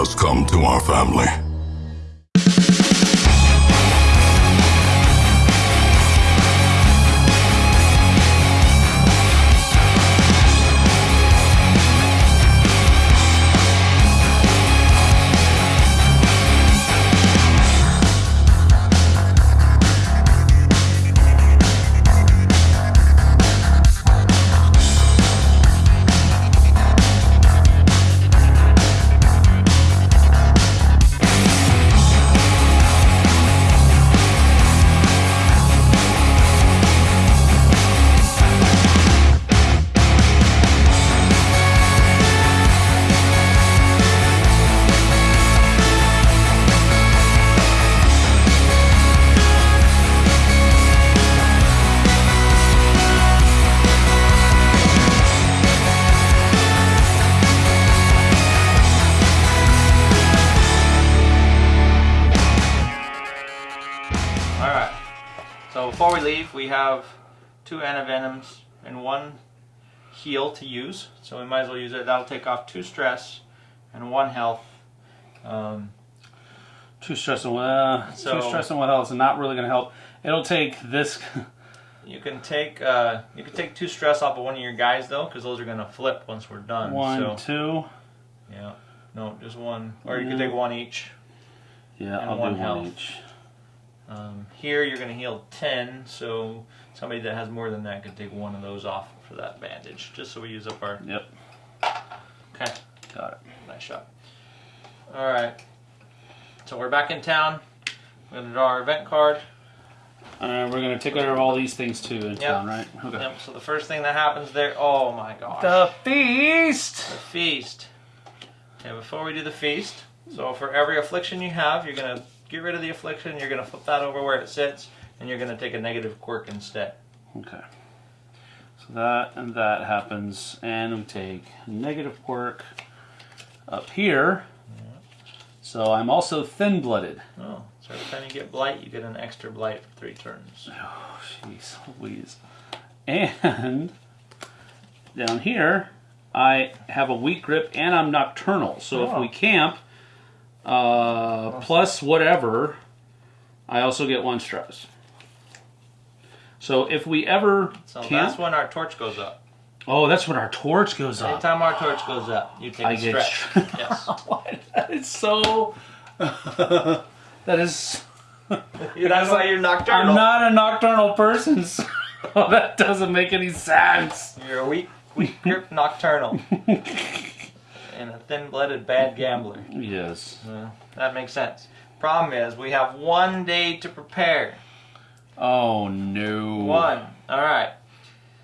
has come to our family. Heal to use. So we might as well use it. That'll take off two stress and one health. Um, Two stress and uh, So- two stress and what else? Not really going to help. It'll take this. you can take uh, you can take two stress off of one of your guys though, because those are gonna flip once we're done. one, so two. yeah, no, just one, or you can take one each. Yeah, I'll one do one each. Um, here you're gonna heal ten, so somebody that has more than that could take one of those off for that bandage, just so we use up our. Yep, Okay. got it. Nice shot. All right. So we're back in town. We're gonna draw our event card. Uh, we're going to take care of all these things too in Yep. town, right? Okay. Yep. So the first thing that happens there. Oh my gosh. The feast. The feast. Okay. Before we do the feast, so for every affliction you have, you're gonna get rid of the affliction. You're gonna flip that over where it sits, and you're gonna take a negative quirk instead. Okay. That and that happens, and we take negative quirk up here. So I'm also thin-blooded. Oh. So every time you get blight, you get an extra blight for three turns. Oh, jeez, Louise. And down here, I have a weak grip and I'm nocturnal. So if Oh. we camp, uh, plus whatever, I also get one stress. So if we ever So camp, that's when our torch goes up. oh, that's when our torch goes up. Anytime our torch goes up, you take I a get stretch. yes. What? That is so. that is. That's why you're nocturnal. I'm not a nocturnal person, so that doesn't make any sense. You're a weak, weak grip nocturnal. and a thin-blooded bad gambler. Yes. Yeah, that makes sense. Problem is, we have one day to prepare. Oh no. One. All right.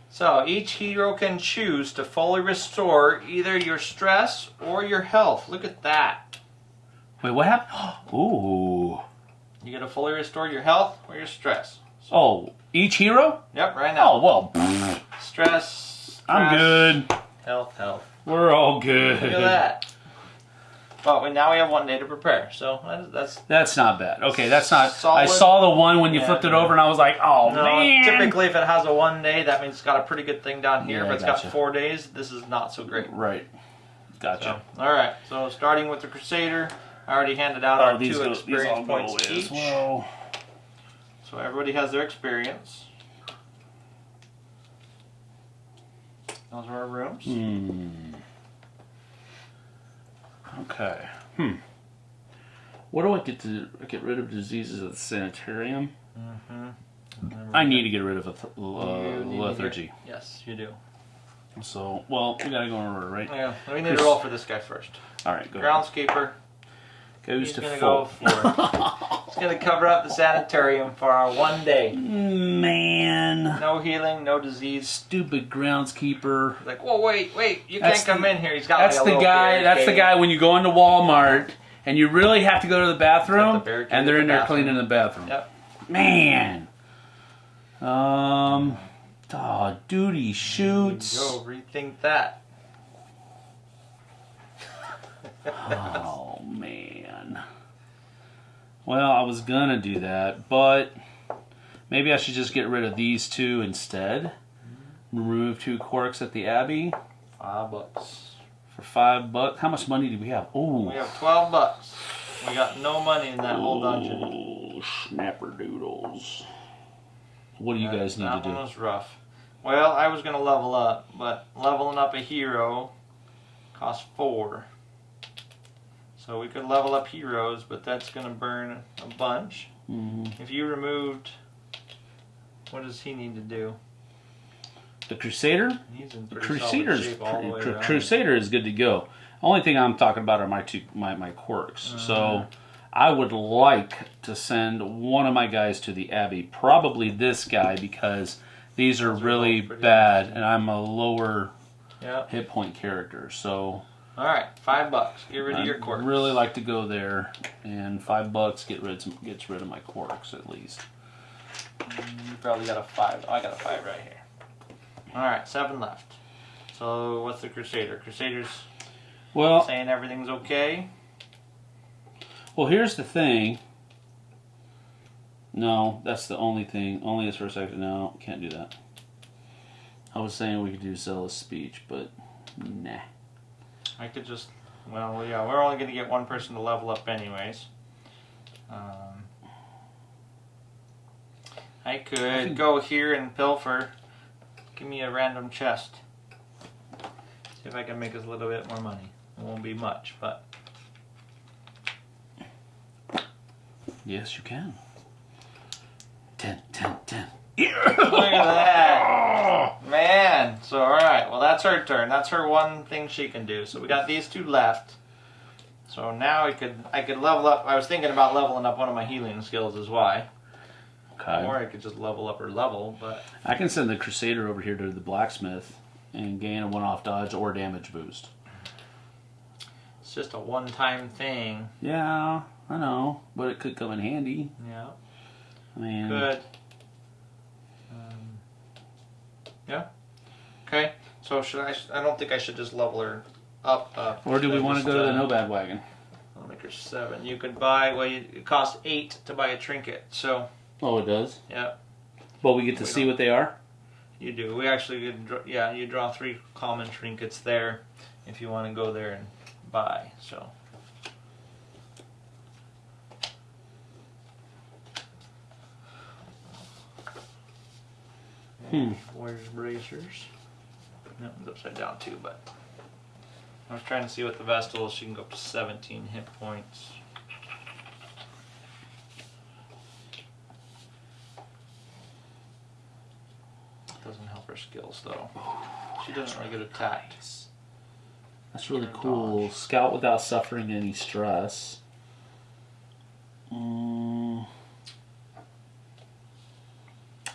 So each hero can choose to fully restore either your stress or your health. Look at that. Wait, what happened? Ooh. You get to fully restore your health or your stress. Oh, each hero? Yep, right now. Oh well. pfft, Stress. I'm good. Health, health. We're all good. Look at that. But we, now we have one day to prepare. So that's, that's That's not bad. Okay, that's not. I saw the one when you Yeah. flipped it over, and I was like, oh No, man. typically if it has a one day, that means it's got a pretty good thing down here. Yeah, if it's gotcha. got four days, this is not so great. Right. Gotcha. So, all right. So starting with the Crusader, I already handed out Oh, our these two go, experience all points each. as well. So everybody has their experience. Those are our rooms. Hmm. Okay. Hmm. What do I get to get rid of diseases at the sanitarium? Mm-hmm. I need to get rid of a uh, You need to lethargy. get- Yes, you do. So, well, we gotta go in order, right? Yeah. We need to roll for this guy first. All right, go ahead. Groundskeeper. Goes He's to gonna full. go for. He's gonna cover up the sanitarium for our one day. Man, No healing, no disease. stupid groundskeeper. Like, whoa, wait, wait! You That's can't come the- in here. He's got That's like a the guy. That's the guy when you go into Walmart and you really have to go to the bathroom, the and they're in the there bathroom. cleaning the bathroom. Yep. Man. Um. Oh, duty shoots. Go rethink that. Oh man. Well, I was gonna do that, but maybe I should just get rid of these two instead. Remove two quirks at the Abbey. Five bucks. For five bucks. How much money do we have? Oh, We have 12 bucks. We got no money in that whole dungeon. Oh, snapper doodles. What do you guys need to do? that to one was rough. Well, I was gonna level up, but leveling up a hero costs four. So we could level up heroes, but that's gonna burn a bunch. Mhm. If you removed, what does he need to do? The Crusader? He's in The Crusader's solid shape all the way Cru- Crusader is good to go. Only thing I'm talking about are my two my, my quirks. Uh-huh. So I would like to send one of my guys to the Abbey, probably this guy because these are are really bad and I'm a lower Yeah. hit point character. So All right, five bucks. Get rid of your I'd quirks. really like to go there and 5 bucks get rid some, gets rid of my quirks at least. Mm, you probably got a five. Oh, I got a five right here. All right, seven left. So what's the Crusader? Crusader's Well, saying everything's okay. Well, here's the thing. No, that's the only thing. Only his first action. No, can't do that. I was saying we could do zealous speech, but nah. I could just, well, yeah, we're only going to get one person to level up anyways. Um, I could go here and pilfer. Give me a random chest. See if I can make us a little bit more money. It won't be much, but Yes, you can. Ten, ten, ten. Look at that, man. So all right, well that's her turn. That's her one thing she can do. So we got these two left. So now I could I could level up. I was thinking about leveling up one of my healing skills as why. Okay. Or I could just level up her level, but I can send the Crusader over here to the blacksmith and gain a one-off dodge or damage boost. it's just a one-time thing. Yeah, I know, but it could come in handy. Yeah, I mean, good. Um, yeah. Okay. So should I? I don't think I should just level her up. up. or do we want to go to the uh, nomad wagon? I'll make her seven. You could buy. Well, you, it costs eight to buy a trinket. So Oh, it does. yeah, But we get to We see what they are. you do. We actually, yeah, you draw three common trinkets there, if you want to go there and buy. So. Hmm. Warrior's bracers. That one's upside down too, but I was trying to see what the Vestal is. She can go up to 17 hit points. Doesn't help her skills though. She doesn't really get attacked. That's really cool. Scout without suffering any stress. Mm.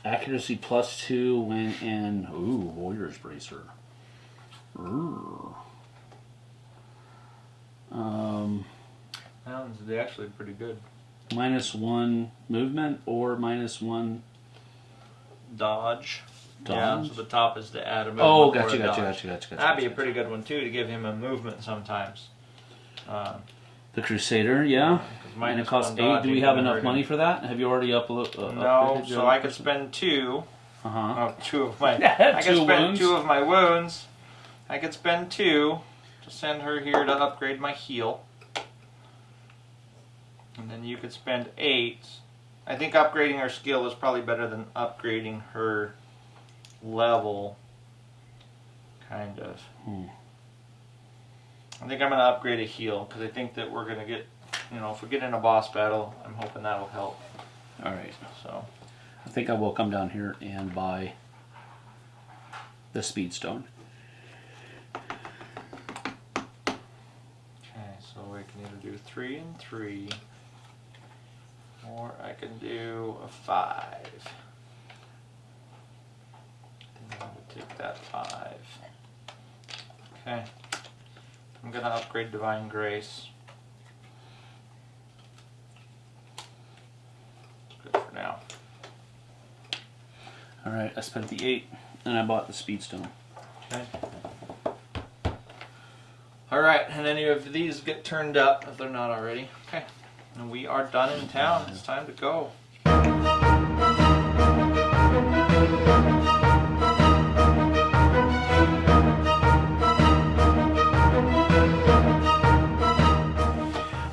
Accuracy plus two when in. Ooh, Warrior's Bracer. Ooh. Um, That one's actually pretty good. minus one movement or minus one. Dodge. Yeah, so the top is to add a movement. Oh, gotcha, a gotcha, dodge. gotcha, gotcha, gotcha. That'd be a pretty good one too to give him a movement sometimes. Um, The Crusader, yeah. 'cause And it costs eight. Do we have enough money for that? Have you already uploaded? Uh, No, so I could spend two. Uh huh. Oh, two of my. Yeah, I could spend wounds. two of my wounds. I could spend two to send her here to upgrade my heal. And then you could spend eight. I think upgrading her skill is probably better than upgrading her level. Kind of. Hmm. I think I'm going to upgrade a heal because I think that we're going to get, you know, if we get in a boss battle, I'm hoping that'll help. All right. So. I think I will come down here and buy the speed stone. Okay, so we can either do three and three, or I can do a five. I think I would take that five. Okay. I'm gonna upgrade Divine Grace. Good for now. All right. I spent the eight, and I bought the speed stone. Okay. Alright, and any of these get turned up if they're not already. Okay. And we are done in town. It's time to go.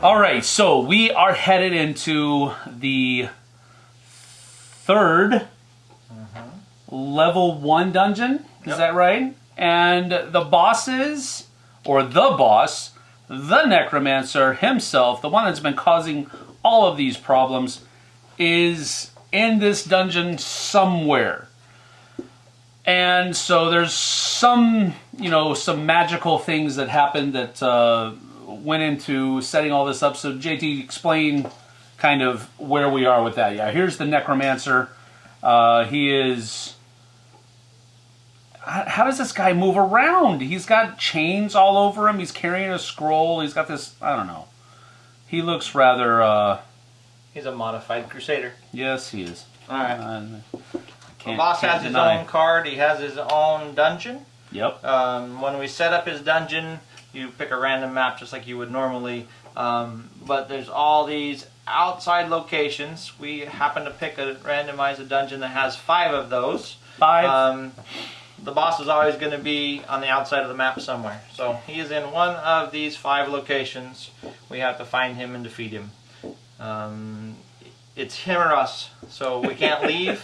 All right, so we are headed into the 3rd level one dungeon. Is Yep. that right? And the bosses, or the boss, the necromancer himself, the one that's been causing all of these problems, is in this dungeon somewhere. And so there's some, you know, some magical things that happened that uh, went into setting all this up. So JT, explain kind of where we are with that. Yeah, here's the necromancer. Uh, he is. How does this guy move around? He's got chains all over him. He's carrying a scroll. He's got this. I don't know. He looks rather. Uh, He's a modified crusader. yes, he is. All right. Uh, The boss has his deny. own card. He has his own dungeon. Yep. Um, when we set up his dungeon, you pick a random map just like you would normally. Um, but there's all these outside locations. We happen to pick a randomize a dungeon that has five of those. Five. Um, the boss is always going to be on the outside of the map somewhere. So he is in one of these five locations. We have to find him and defeat him. Um, it's him or us, so we can't leave.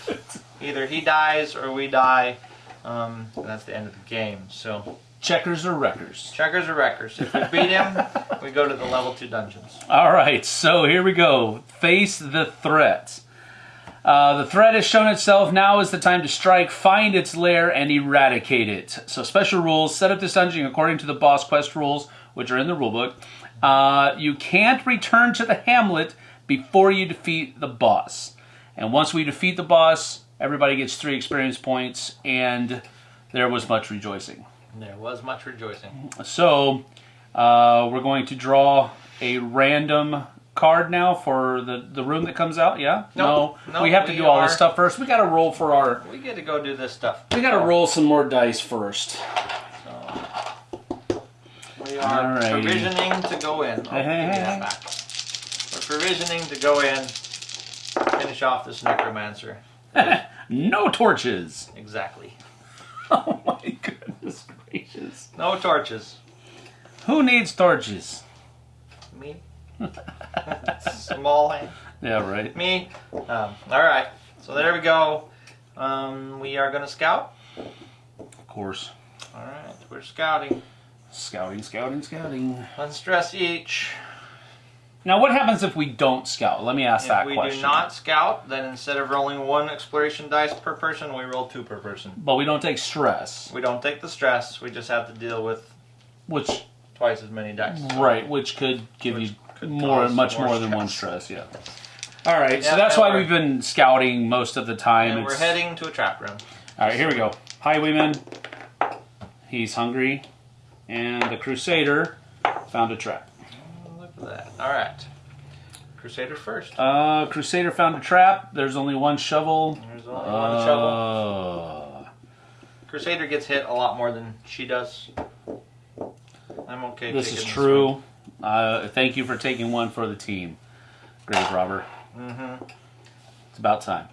Either he dies or we die. Um, and that's the end of the game. So Checkers or wreckers. checkers or wreckers. If we beat him, we go to the level two dungeons. All right, so here we go. Face the threat. Uh, the threat has shown itself. Now is the time to strike, find its lair, and eradicate it. So, special rules set up this dungeon according to the boss quest rules, which are in the rulebook. Uh, you can't return to the hamlet before you defeat the boss. And once we defeat the boss, everybody gets three experience points, and there was much rejoicing. There was much rejoicing. So, uh, we're going to draw a random card now for the, the room that comes out. Yeah? Nope. no, Nope, we have to we do all this stuff first. We got to roll for our. We get to go do this stuff. We got to roll some more dice first. We are Alrighty. provisioning to go in. Oh, Hey, hey, give hey, that back. We're provisioning to go in, finish off this necromancer. No torches. Exactly. Oh my. No torches. Who needs torches? Me. Small hand. Yeah, right. Me. Um, all right. So there we go. Um, we are going to scout. Of course. All right. We're scouting. Scouting, scouting, scouting. One stress each. Now, what happens if we don't scout? Let me ask If that question. If we do not scout, then instead of rolling one exploration dice per person, we roll two per person. But we don't take stress, We don't take the stress. We just have to deal with which twice as many dice. Right, which could give Which you could more, much more more, than one stress. Yeah. All right, so that's why we've been scouting most of the time. And we're heading to a trap room. All right, here we go. Highwayman, he's hungry, and the Crusader found a trap. That. All right. Crusader first. Uh, Crusader found a trap. There's only one shovel. There's only one shovel. Uh, Crusader gets hit a lot more than she does. I'm okay. this is true. Uh, thank you for taking one for the team, grave robber. Mhm. It's about time.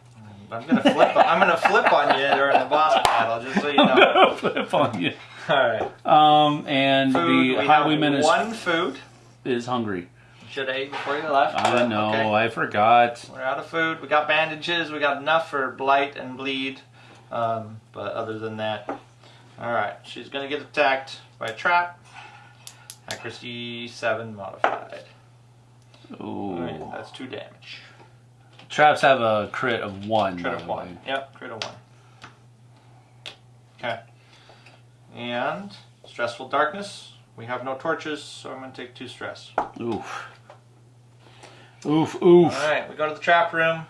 I'm gonna flip. I'm gonna flip on you during the boss battle, just so you know. Flip on you. All right. Um, and Food. the highwayman is one food. Is hungry. Should have ate before you left. I know. okay. I forgot. We're out of food. We got bandages. We got enough for blight and bleed. Um, but other than that, all right. She's gonna get attacked by a trap. Accuracy seven modified. Right, Ooh. that's two damage. Traps have a crit of one. Crit of one. way. Yep, crit of one. Okay. And stressful darkness. We have no torches, so I'm gonna take two stress. Oof. Oof. Oof. All right, we go to the trap room.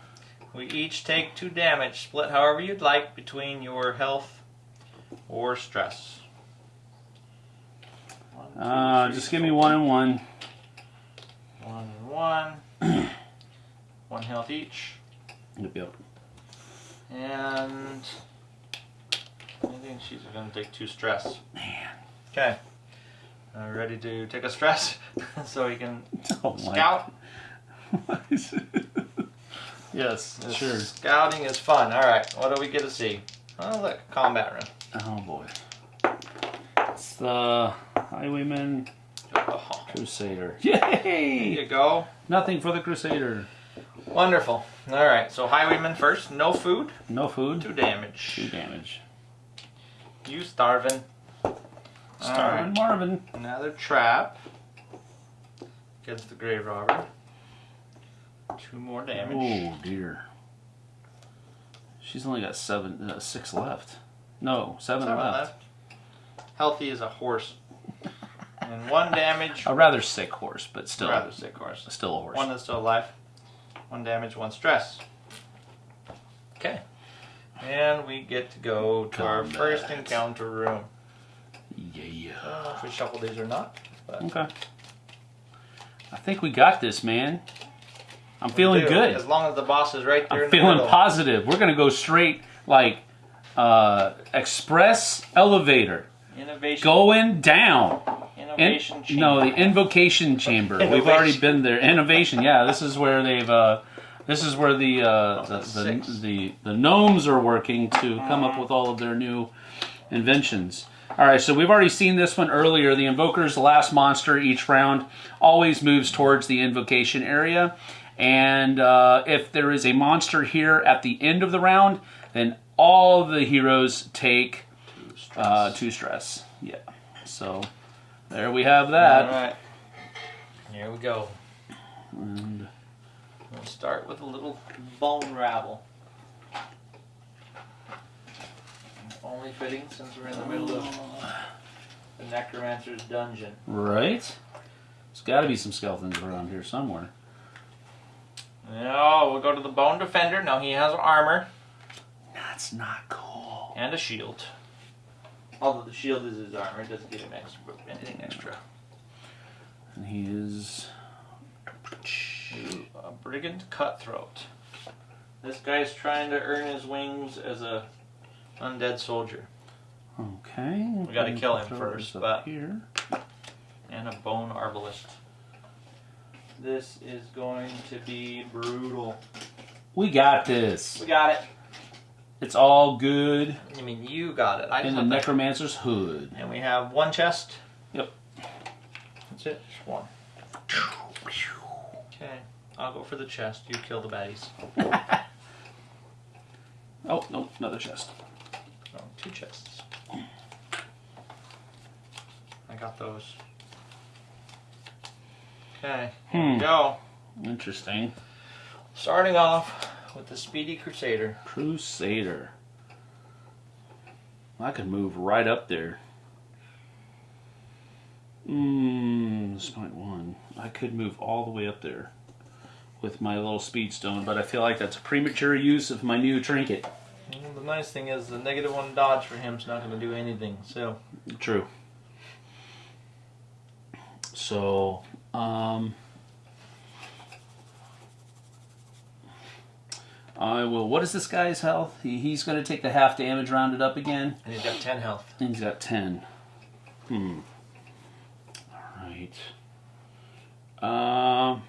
We each take two damage, split however you'd like between your health or stress. One, two, Uh, three, just give me one and one. One and one. one health each. Yep, yep. And I think she's going to take two stress. Man. Okay. Uh, ready to take a stress so he can Oh scout? yes, sure. Scouting is fun. All right. What do we get to see? Oh, look, combat room. Oh boy. It's the highwayman. Oh, Crusader. there Yay! you go. Nothing for the Crusader. Wonderful. All right, so Highwayman first. No food, No food. two damage. Two damage. You starving. Starving Marvin. Another trap. Against the grave robber. Two more damage. Oh dear. She's only got seven, uh, six left. No, seven, Seven left. left. Healthy as a horse. and one damage. A rather sick horse, but still, A Rather sick horse. still a horse. One that's still alive. One damage, one stress. Okay. And we get to go to our Combat. first encounter room. Yeah. I don't know if we shuffle these or not. But Okay. I think we got this, man. I'm feeling do, good. As long as the boss is right there I'm in the feeling middle. positive. We're gonna go straight like uh, express elevator Innovation. going down. In- Innovation. no, the invocation chamber. We've Innovation. already been there. Innovation. Yeah, this is where they've. Uh, this is where the, uh, Oh, the, that's the, six. the the gnomes are working to come up with all of their new inventions. All right, so we've already seen this one earlier. The invoker's last monster each round always moves towards the invocation area, and uh, if there is a monster here at the end of the round, then all the heroes take Two stress. uh, two stress. Yeah. So there we have that. All right. Here we go. And We'll start with a little bone rabble. Only fitting since we're in the middle of the necromancer's dungeon. right. There's got to be some skeletons around here somewhere. No, we'll go to the bone defender. Now he has armor That's not cool. and a shield. Although the shield is his armor, it doesn't give him extra, anything extra. And he is. A brigand cutthroat. This guy's trying to earn his wings as a undead soldier Okay. We gotta kill him first, but- here. and a bone arbalist. This is going to be brutal. We got this. We got it. It's all good I mean, you got it. I in the to- necromancer's hood. And we have one chest. Yep. That's it. Just one. Okay. I'll go for the chest. You kill the baddies. Oh no, another chest. Two chests. I got those. Okay. Here Hmm. we go. Interesting. Starting off with the Speedy Crusader. Crusader. I could move right up there. Mmm, this point one. I could move all the way up there with my little speed stone, but I feel like that's a premature use of my new trinket. Well, the nice thing is the negative one dodge for him's not going to do anything. So True. So, um, I will. What is this guy's health? He, he's going to take the half damage rounded up again. and he's got ten health. And He's got 10. Hmm. Alright. Um.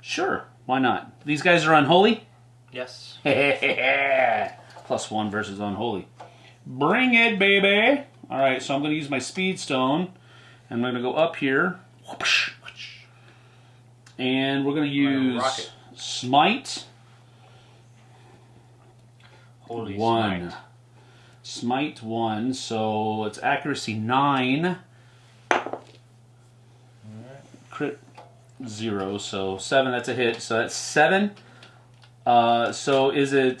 sure. Why not? These guys are unholy? Yes. Plus one versus unholy. Bring it, baby! Alright, so I'm going to use my speed stone. And I'm going to go up here. And we're going to use smite. Holy one. smite. Smite one, so it's accuracy nine. Crit zero, so seven. That's a hit. So that's seven. Uh, so is it?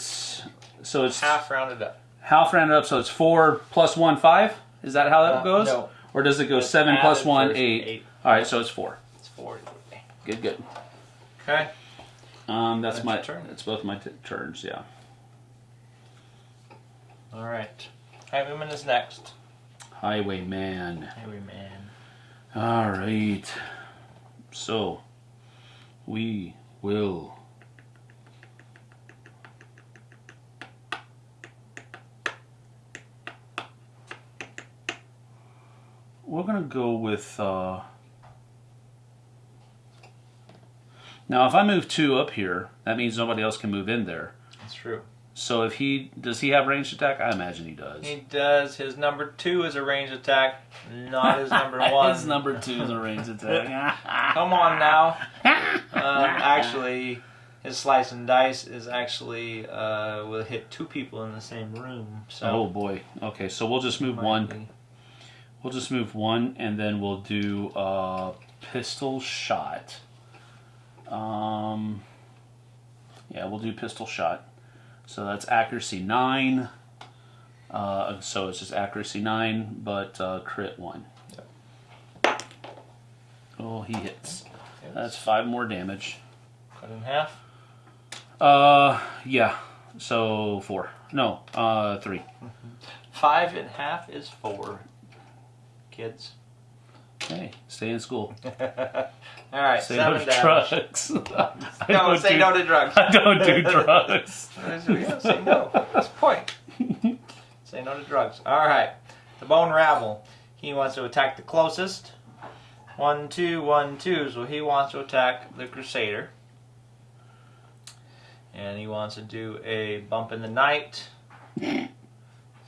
So it's Half rounded up. half rounded up. So it's four plus one, five. Is that how that Uh, goes? no. Or does it go It's seven plus one, eight? eight. All right, so it's four. It's four. Good, good. Okay. Um, that's, That's my. turn. It's both my t- turns. Yeah. All right. Highwayman is next. Highwayman. Highwayman. All right. So, we will. We're going to go with. Uh... Now, if I move two up here, that means nobody else can move in there. That's true. So if he does he have ranged attack? I imagine he does. He does. His number two is a ranged attack, not his number one. His number two is a ranged attack. Come on now. Um, actually, his slice and dice is actually uh, will hit two people in the same room. So oh boy. Okay, so we'll just move one. be- We'll just move one, and then we'll do a pistol shot. Um, yeah, we'll do pistol shot. So that's accuracy nine. Uh, so it's just accuracy nine, but uh, crit one. Oh, he hits. That's five more damage. cut in half. Uh, yeah. So four. No, uh, three. Five and half is four. Kids. Hey, stay in school. All right, Say no to drugs. I No, don't say do- no to drugs. I don't do drugs. yeah, say no. That's the point. say no to drugs. All right. The bone rabble. He wants to attack the closest. One, two, one, two. So he wants to attack the crusader. And he wants to do a bump in the night.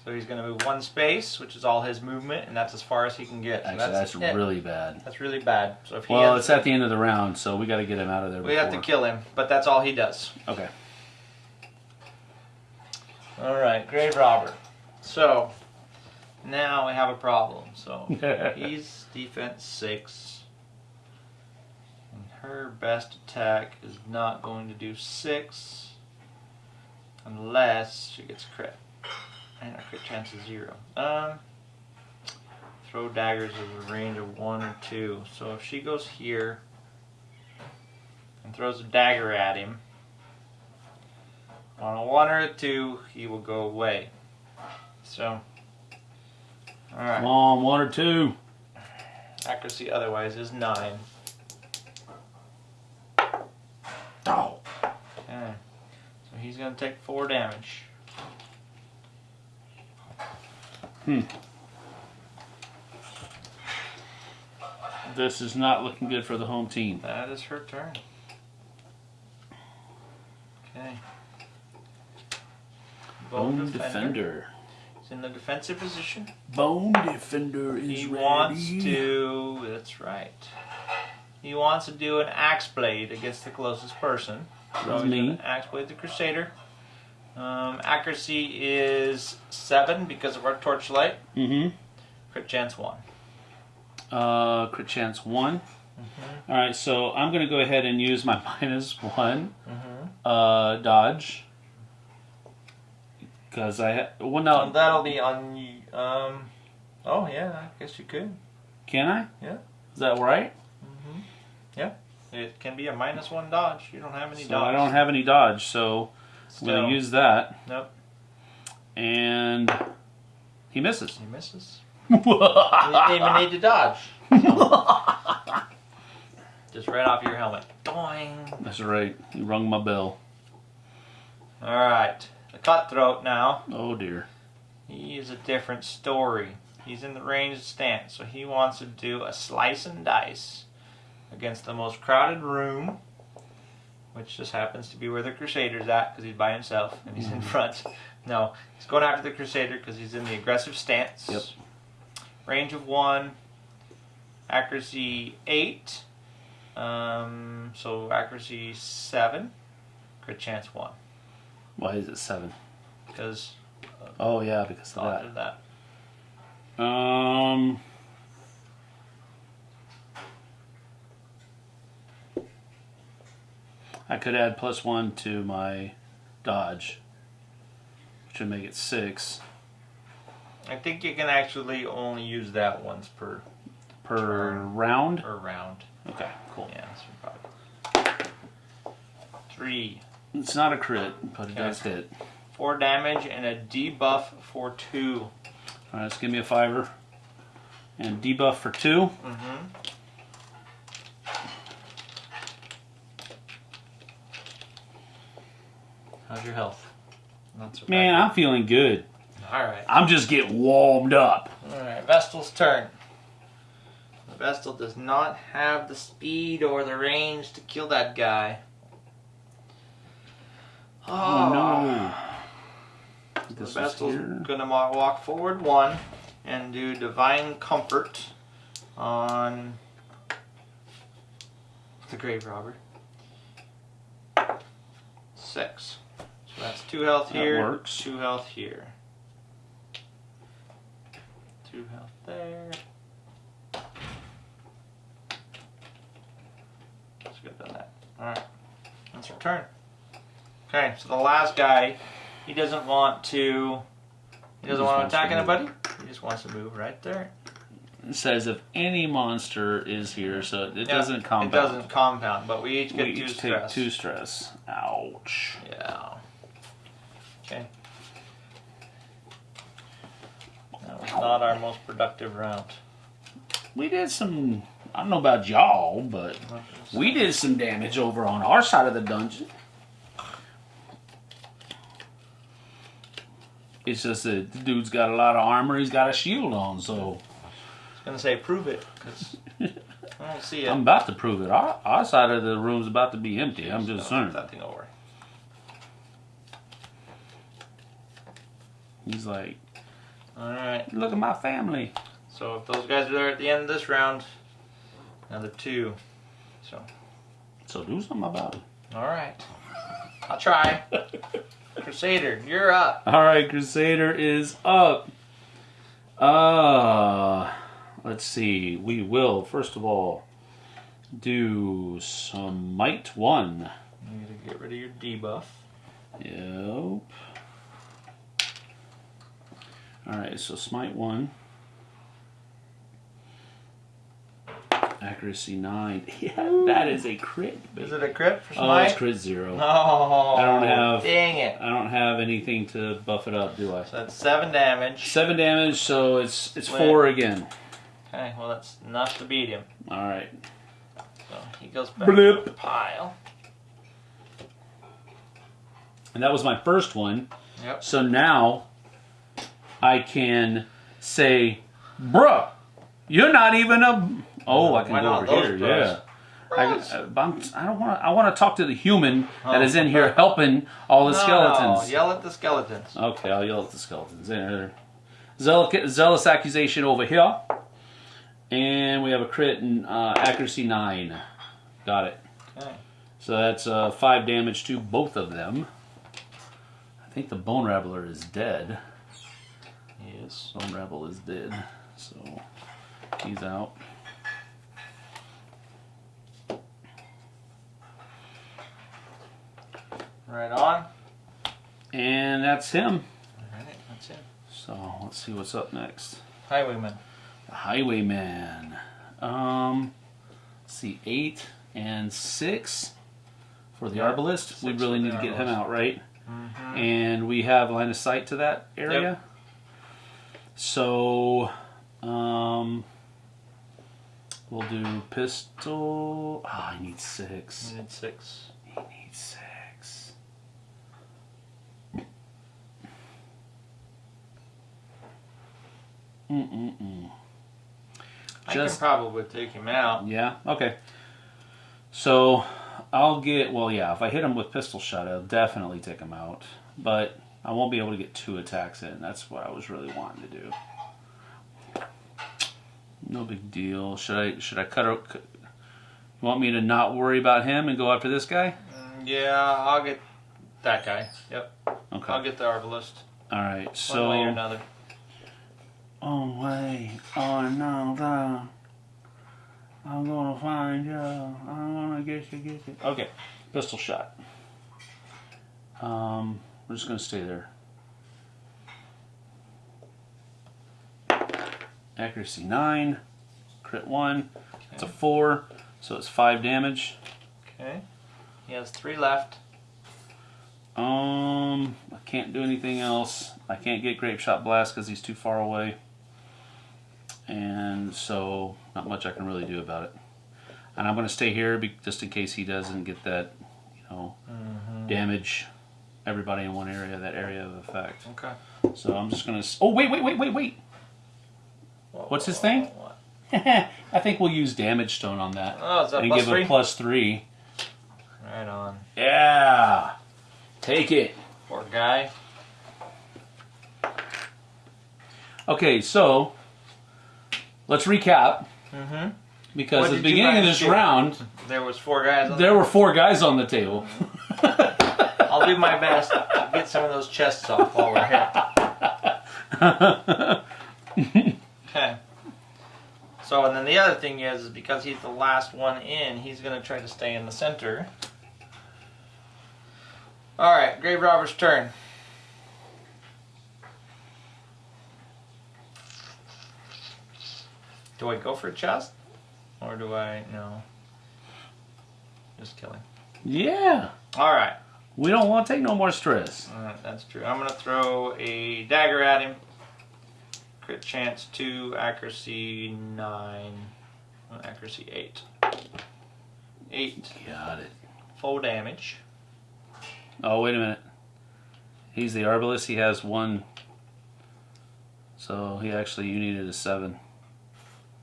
So he's going to move one space, which is all his movement, and that's as far as he can get. So Actually, that's, it. really bad. That's really bad. So if he Well, it's at the end of the round, so we got to get him out of there. we have to kill him, but that's all he does. Okay. All right, grave robber. So now we have a problem. So he's defense six, and her best attack is not going to do six unless she gets crit, and her crit chance is zero. Um, throw daggers with a range of one or two. So if she goes here and throws a dagger at him. On a one or a two, he will go away. So, all right. Come on, one or two. Accuracy otherwise is nine. Oh. Okay. So he's gonna take four damage. Hmm. This is not looking good for the home team. That is her turn. Okay. Bone defender. He's in the defensive position. Bone defender is He ready. wants to. That's right. He wants to do an axe blade against the closest person. So That's me. Axe blade the crusader. Um, accuracy is seven because of our torchlight. Mm-hmm. Crit chance one. Uh, crit chance one. Mm-hmm. All right, so I'm gonna go ahead and use my minus one Mm-hmm. uh, dodge because I ha- well now that'll be on. Um. Oh yeah, I guess you could. can I? Yeah. Is that right? Yeah. It can be a minus one dodge. You don't have any So dodge. I don't have any dodge, so I'm gonna use that. Nope. And he misses. He misses. You didn't even need to dodge. Just right off your helmet. Doing. That's right. He rung my bell. All right. The cutthroat now. Oh dear. He is a different story. He's in the ranged stance, so he wants to do a slice and dice against the most crowded room, which just happens to be where the Crusader's at because he's by himself and he's in front. No, he's going after the Crusader because he's in the aggressive stance. Yep. Range of one, accuracy eight, um, so accuracy seven, crit chance one Why is it seven? because Oh yeah, because of thought of that. that. Um. I could add plus one to my dodge, which would make it six I think you can actually only use that once per per Turn. round. per round. Okay, cool. Yeah, that's probably three, It's not a crit, but it does hit. four damage, and a debuff for two. All right, let's give me a fiver. And debuff for two. Mm-hmm. How's your health? Not. Man, I'm feeling good. All right. I'm just getting warmed up. All right. Vestal's turn. Vestal does not have the speed or the range to kill that guy. Oh no. Ah. The Vestal's gonna walk forward one and do divine comfort on the grave robber. Six. That's two health That here. works. Two health here. Two health there. Let's get done that. Alright. That's your turn. Okay, so the last guy, he doesn't want to he doesn't just want to wants to attack anybody. He just wants to move right there. It says if any monster is here, so it Yeah, doesn't compound. It doesn't compound, but we each get we two each stress. take two stress. Ouch. Yeah. Okay. That was not our most productive round. We did some. I don't know about y'all, but we did some damage over on our side of the dungeon. It's just that the dude's got a lot of armor. He's got a shield on, so I was gonna say prove it, because I don't see it. I'm about to prove it. Our, our side of the room's about to be empty. I'm just So, saying. That thing over. He's like, All right. look at my family. So if those guys are there at the end of this round, another two. So So do something about it. all right. I'll try. Crusader, you're up. All right, Crusader is up. Uh, let's see. We will first of all do some might one. You need to get rid of your debuff. Yep. All right, so smite one. Accuracy nine. Yeah, that is a crit. Is it a crit for Oh, smite? it's crit zero. No. I don't have- Dang it. I don't have anything to buff it up, do I? So that's seven damage. Seven damage, so it's it's Wait. four again. Okay, well that's enough to beat him. All right. So he goes back Blip. to the pile. And that was my first one. Yep. So now I can say, bruh, you're not even a. Oh, I can Why go over here. bros? Yeah. I, Bros. I, I'm, I don't want to. I want to talk to the human that Oh. is in here helping all the No, skeletons. yell at the skeletons. Okay, I'll yell at the skeletons. There. Zealous, zealous accusation over here, and we have a crit and uh, accuracy nine. Got it. Okay. So that's uh, five damage to both of them. I think the Bone Rabble is dead. Yes. Bone Rabble is dead, so he's out. Right on. And that's him. Alright, that's it. So let's see what's up next. Highwayman. The Highwayman. Um, let's see, eight and six for the Yeah, Arbalist. We really need to get him out, right? Mm-hmm. And we have line of sight to that area. So, um, we'll do pistol. Ah, I need six. Need six. He needs six. Mm-mm-mm. I Just- can probably take him out. Yeah, okay. So, I'll get, well, yeah, if I hit him with pistol shot, I'll definitely take him out. But I won't be able to get two attacks in. That's what I was really wanting to do. No big deal. Should I, should I cut out, you want me to not worry about him and go after this guy? Mm, Yeah, I'll get that guy. Yep. Okay. I'll get the arbalist. All right. One So way or another. Oh wait, oh no, no. I'm gonna find you. I'm gonna get you, get you. Okay, pistol shot. Um, we're just gonna stay there. Accuracy nine, crit one. It's a four, so it's five damage. Okay. He has three left. Um, I can't do anything else. I can't get grape shot blast because he's too far away, and so not much I can really do about it. And I'm going to stay here be- just in case he doesn't get that, you know, damage everybody in one area, that area of effect. Okay. So I'm just going to. Oh wait, wait, wait, wait, wait! What's his thing? What? I think we'll use damage stone on that Oh, is that and plus give three? a plus three. Right on. Yeah, take it. Poor guy. Okay, so let's recap. Mm-hmm. Because What at the beginning of this round, There was four guys. On there were four guys on the table. I'll do my best to get some of those chests off while we're here. Okay. So, and then the other thing is, is because he's the last one in, he's going to try to stay in the center. All right, Grave Robber's turn. Do I go for a chest? Or do I, no. Just killing. yeah. All right. We don't want to take no more stress. Alright, that's true. I'm gonna throw a dagger at him. Crit chance two, accuracy nine, accuracy eight. Eight Got it. full damage. Oh, wait a minute. He's the arbalist. He has one. So he actually, you needed a seven.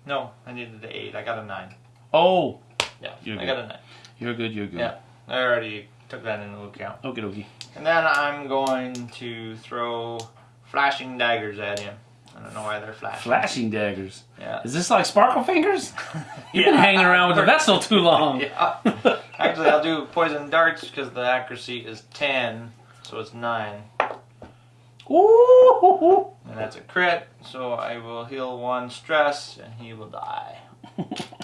No, I needed the eight. I got a nine. Oh, Yeah, You're I good. got a nine. you're good. You're good. Yeah. I already took that into account. Okie dokie. And then I'm going to throw flashing daggers at him. I don't know why they're flashing. Flashing daggers. Yeah. Is this like sparkle fingers? You've been hanging around with the Vestal too long. Yeah. Actually, I'll do poison darts because the accuracy is 10, so it's 9. Ooh. And that's a crit, so I will heal one stress and he will die.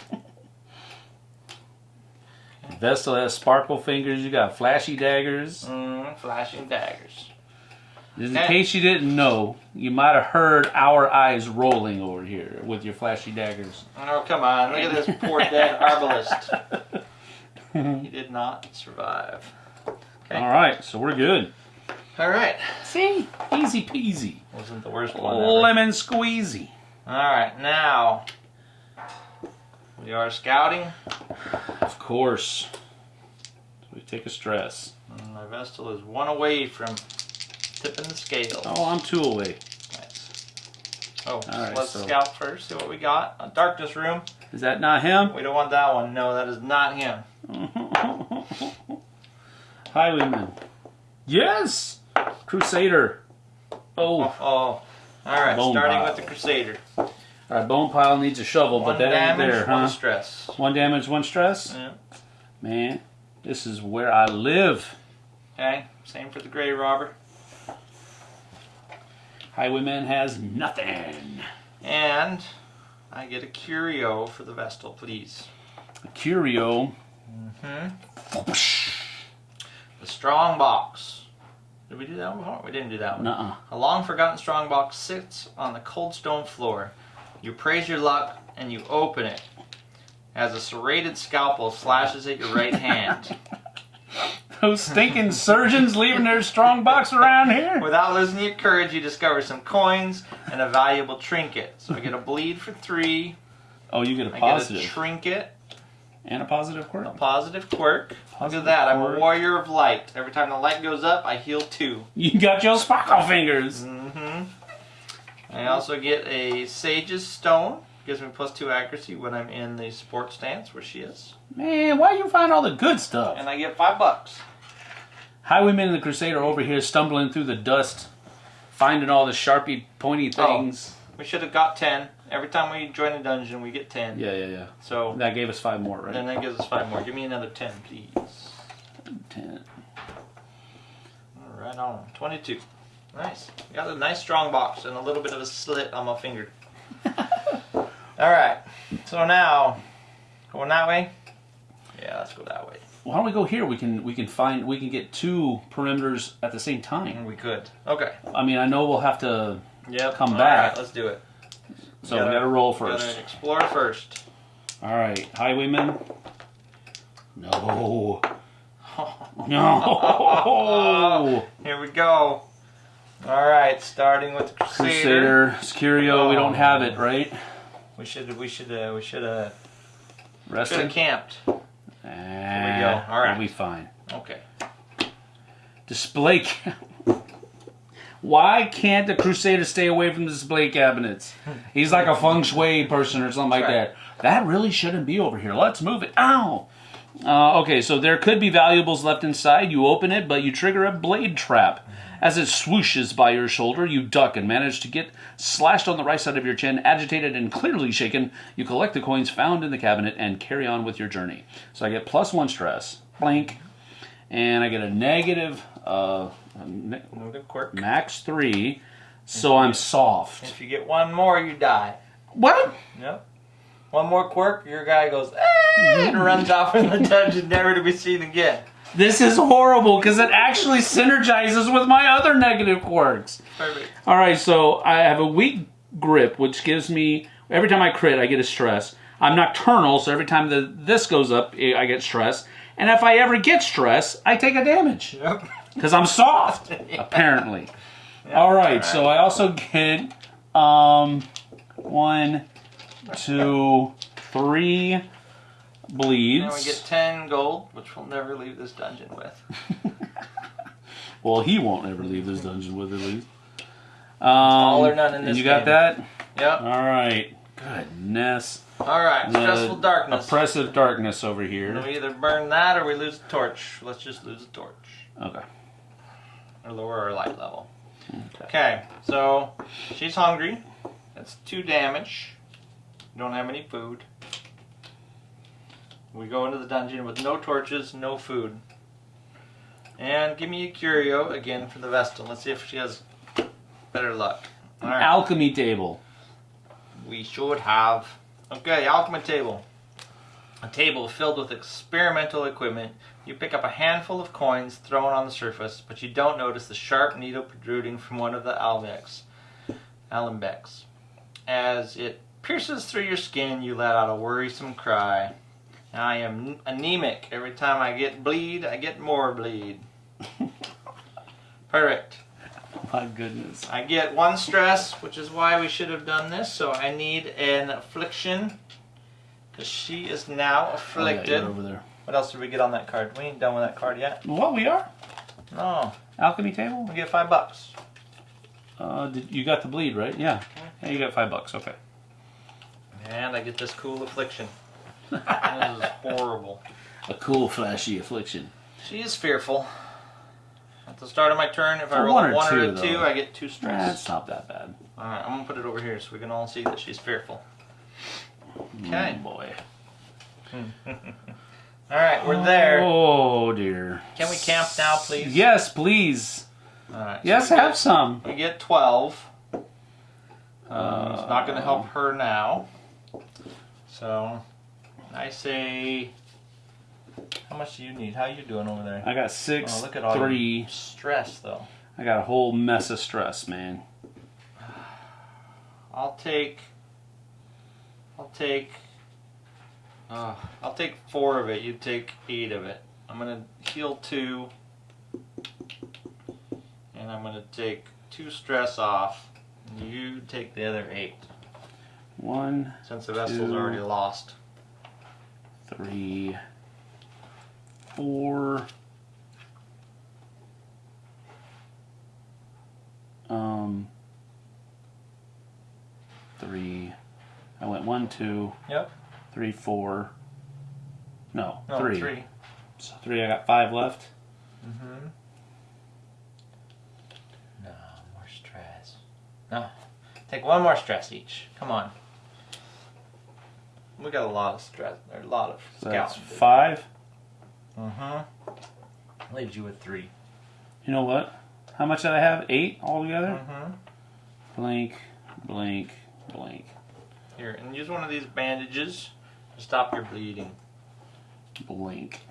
Vestal has sparkle fingers. You got flashy daggers. Mm, flashing daggers. Just in Eh. case you didn't know, you might have heard our eyes rolling over here with your flashy daggers. Oh, come on. Look at this poor dead arbalist. He did not survive. Okay. All right, so we're good. All right. See, easy peasy, Wasn't the worst one ever. lemon squeezy. All right, now we are scouting. Of course. We take a stress. And my Vestal is one away from tipping the scale. Oh, I'm two away. Nice. Oh, right, let's so- scout first. See what we got. A darkness room. Is that not him? We don't want that one. No, that is not him. Highwayman. Yes! Crusader. Oh. Oh, oh. all right. Bone starting pile. with the Crusader. Alright, Bone Pile needs a shovel, One but that ain't damage, there, one huh? stress. One damage, one stress? Yeah. Man, this is where I live. Okay. Same for the Grave Robber. Highwayman has nothing. And I get a curio for the Vestal, please. A curio. Mm-hmm. The strong box. Did we do that one before? We didn't do that one. Nuh-uh. A long forgotten strong box sits on the cold stone floor. You praise your luck and you open it. As a serrated scalpel slashes at your right hand. Those stinking surgeons leaving their strong box around here. Without losing your courage, you discover some coins and a valuable trinket. So I get a bleed for three. Oh, you get a I get a positive. trinket, and a positive quirk. a positive quirk. Look at that. I'm a warrior of light. Every time the light goes up, I heal two. You got your sparkle fingers. hmm I also get a Sage's Stone. Gives me plus two accuracy when I'm in the sport stance where she is. Man, why you find all the good stuff? And I get five bucks. Highwayman and the Crusader over here stumbling through the dust, finding all the sharpie pointy Oh. things. We should have got ten. Every time we join a dungeon, we get ten. Yeah, yeah, yeah. So That gave us five more, right? then that gives us five more. Give me another ten, please. Ten. Right on. Twenty-two. Nice. Got a nice strong box and a little bit of a slit on my finger. All right. So now, going that way. Yeah, let's go that way. Why don't we go here? We can we can find we can get two perimeters at the same time. We could. Okay. I mean, I know we'll have to, Yep. Come All back. right, let's do it. so Gotta- we got to roll Gotta first. explore first. All right, Highwayman. No. No. Here we go. All right, starting with the Crusader. Crusader, Scurio, we don't have it, right? We should we should uh, we should uh, should Resting. have camped. There we go. All right. We'll be fine. Okay. Display. Why can't the Crusader stay away from the display cabinets? He's like a feng shui person or something like That's that. That really shouldn't be over here. Let's move it. Ow! Uh, okay, so there could be valuables left inside. You open it, but you trigger a blade trap. As it swooshes by your shoulder, you duck and manage to get slashed on the right side of your chin. Agitated and clearly shaken, you collect the coins found in the cabinet and carry on with your journey. So I get plus one stress, blank, and I get a negative, uh, a ne- good quirk. max three. So I'm soft. If you get one more, you die. What? Yep. One more quirk, your guy goes, "Ah," and runs off in the dungeon, never to be seen again. This is horrible because it actually synergizes with my other negative quirks. Perfect. All right, so I have a weak grip, which gives me every time I crit, I get a stress. I'm nocturnal, so every time the this goes up, eh, I get stress. And if I ever get stress, I take a damage Yep. because I'm soft, apparently. All right, so I also get um, one, two, three bleeds. And we get 10 gold, which we'll never leave this dungeon with. Well, he won't ever leave this dungeon with at least. Um, all or none in and this you got game. that? Yep. All right. Goodness. Alright, The stressful darkness. Oppressive darkness over here. we either burn that or we lose the torch. Let's just lose the torch. Okay. Or lower our light level. Okay. Okay, so she's hungry. That's two damage. Don't have any food. We go into the dungeon with no torches, no food. And give me a curio again for the Vestal. Let's see if she has better luck. Alright. Alchemy table. We should have. Okay, alchemy table. A table filled with experimental equipment. You pick up a handful of coins thrown on the surface, but you don't notice the sharp needle protruding from one of the alembics. Alembics. As it pierces through your skin, you let out a worrisome cry. I am anemic. Every time I get bleed, I get more bleed. Perfect. My goodness. I get one stress, which is why we should have done this. So I need an affliction. Because she is now Oh, yeah, afflicted. over there. what else did we get on that card? We ain't done with that card yet. What we are? No. Alchemy table. We get five bucks. Uh, did, you got the bleed right? Yeah. Yeah, you got five bucks. Okay. And I get this cool affliction. This is horrible. A cool flashy affliction. She is fearful. At the start of my turn, if I roll one or one or a two, two, though. I get two stress. That's not that bad. Alright, I'm gonna put it over here so we can all see that she's fearful. Okay. Oh, boy. Alright, we're there. Oh dear. Can we camp now, please? Yes, please. Alright. Yes, we have get- some. We get 12. Um, it's not going to help her now. So, I say. How much do you need? How you doing over there? I got six, Oh, look at all three. stress, though. I got a whole mess of stress, man. I'll take. I'll take. Uh, I'll take four of it. You take eight of it. I'm gonna heal two, and I'm gonna take two stress off. You take the other eight, One, since the Vestal's Two. already lost. Three, four. Um, three. I went one, two, Yep. three, four. No, No, three. three. So three. I got five left. Mm-hmm. No more stress. No. Take one more stress each. Come on. We got a lot of stress. There's a lot of So that's five. Mm-hmm. Leaves you with three. You know what? How much did I have? Eight altogether. Mm-hmm. Blank, blank, blank. Here, and use one of these bandages to stop your bleeding. Blink.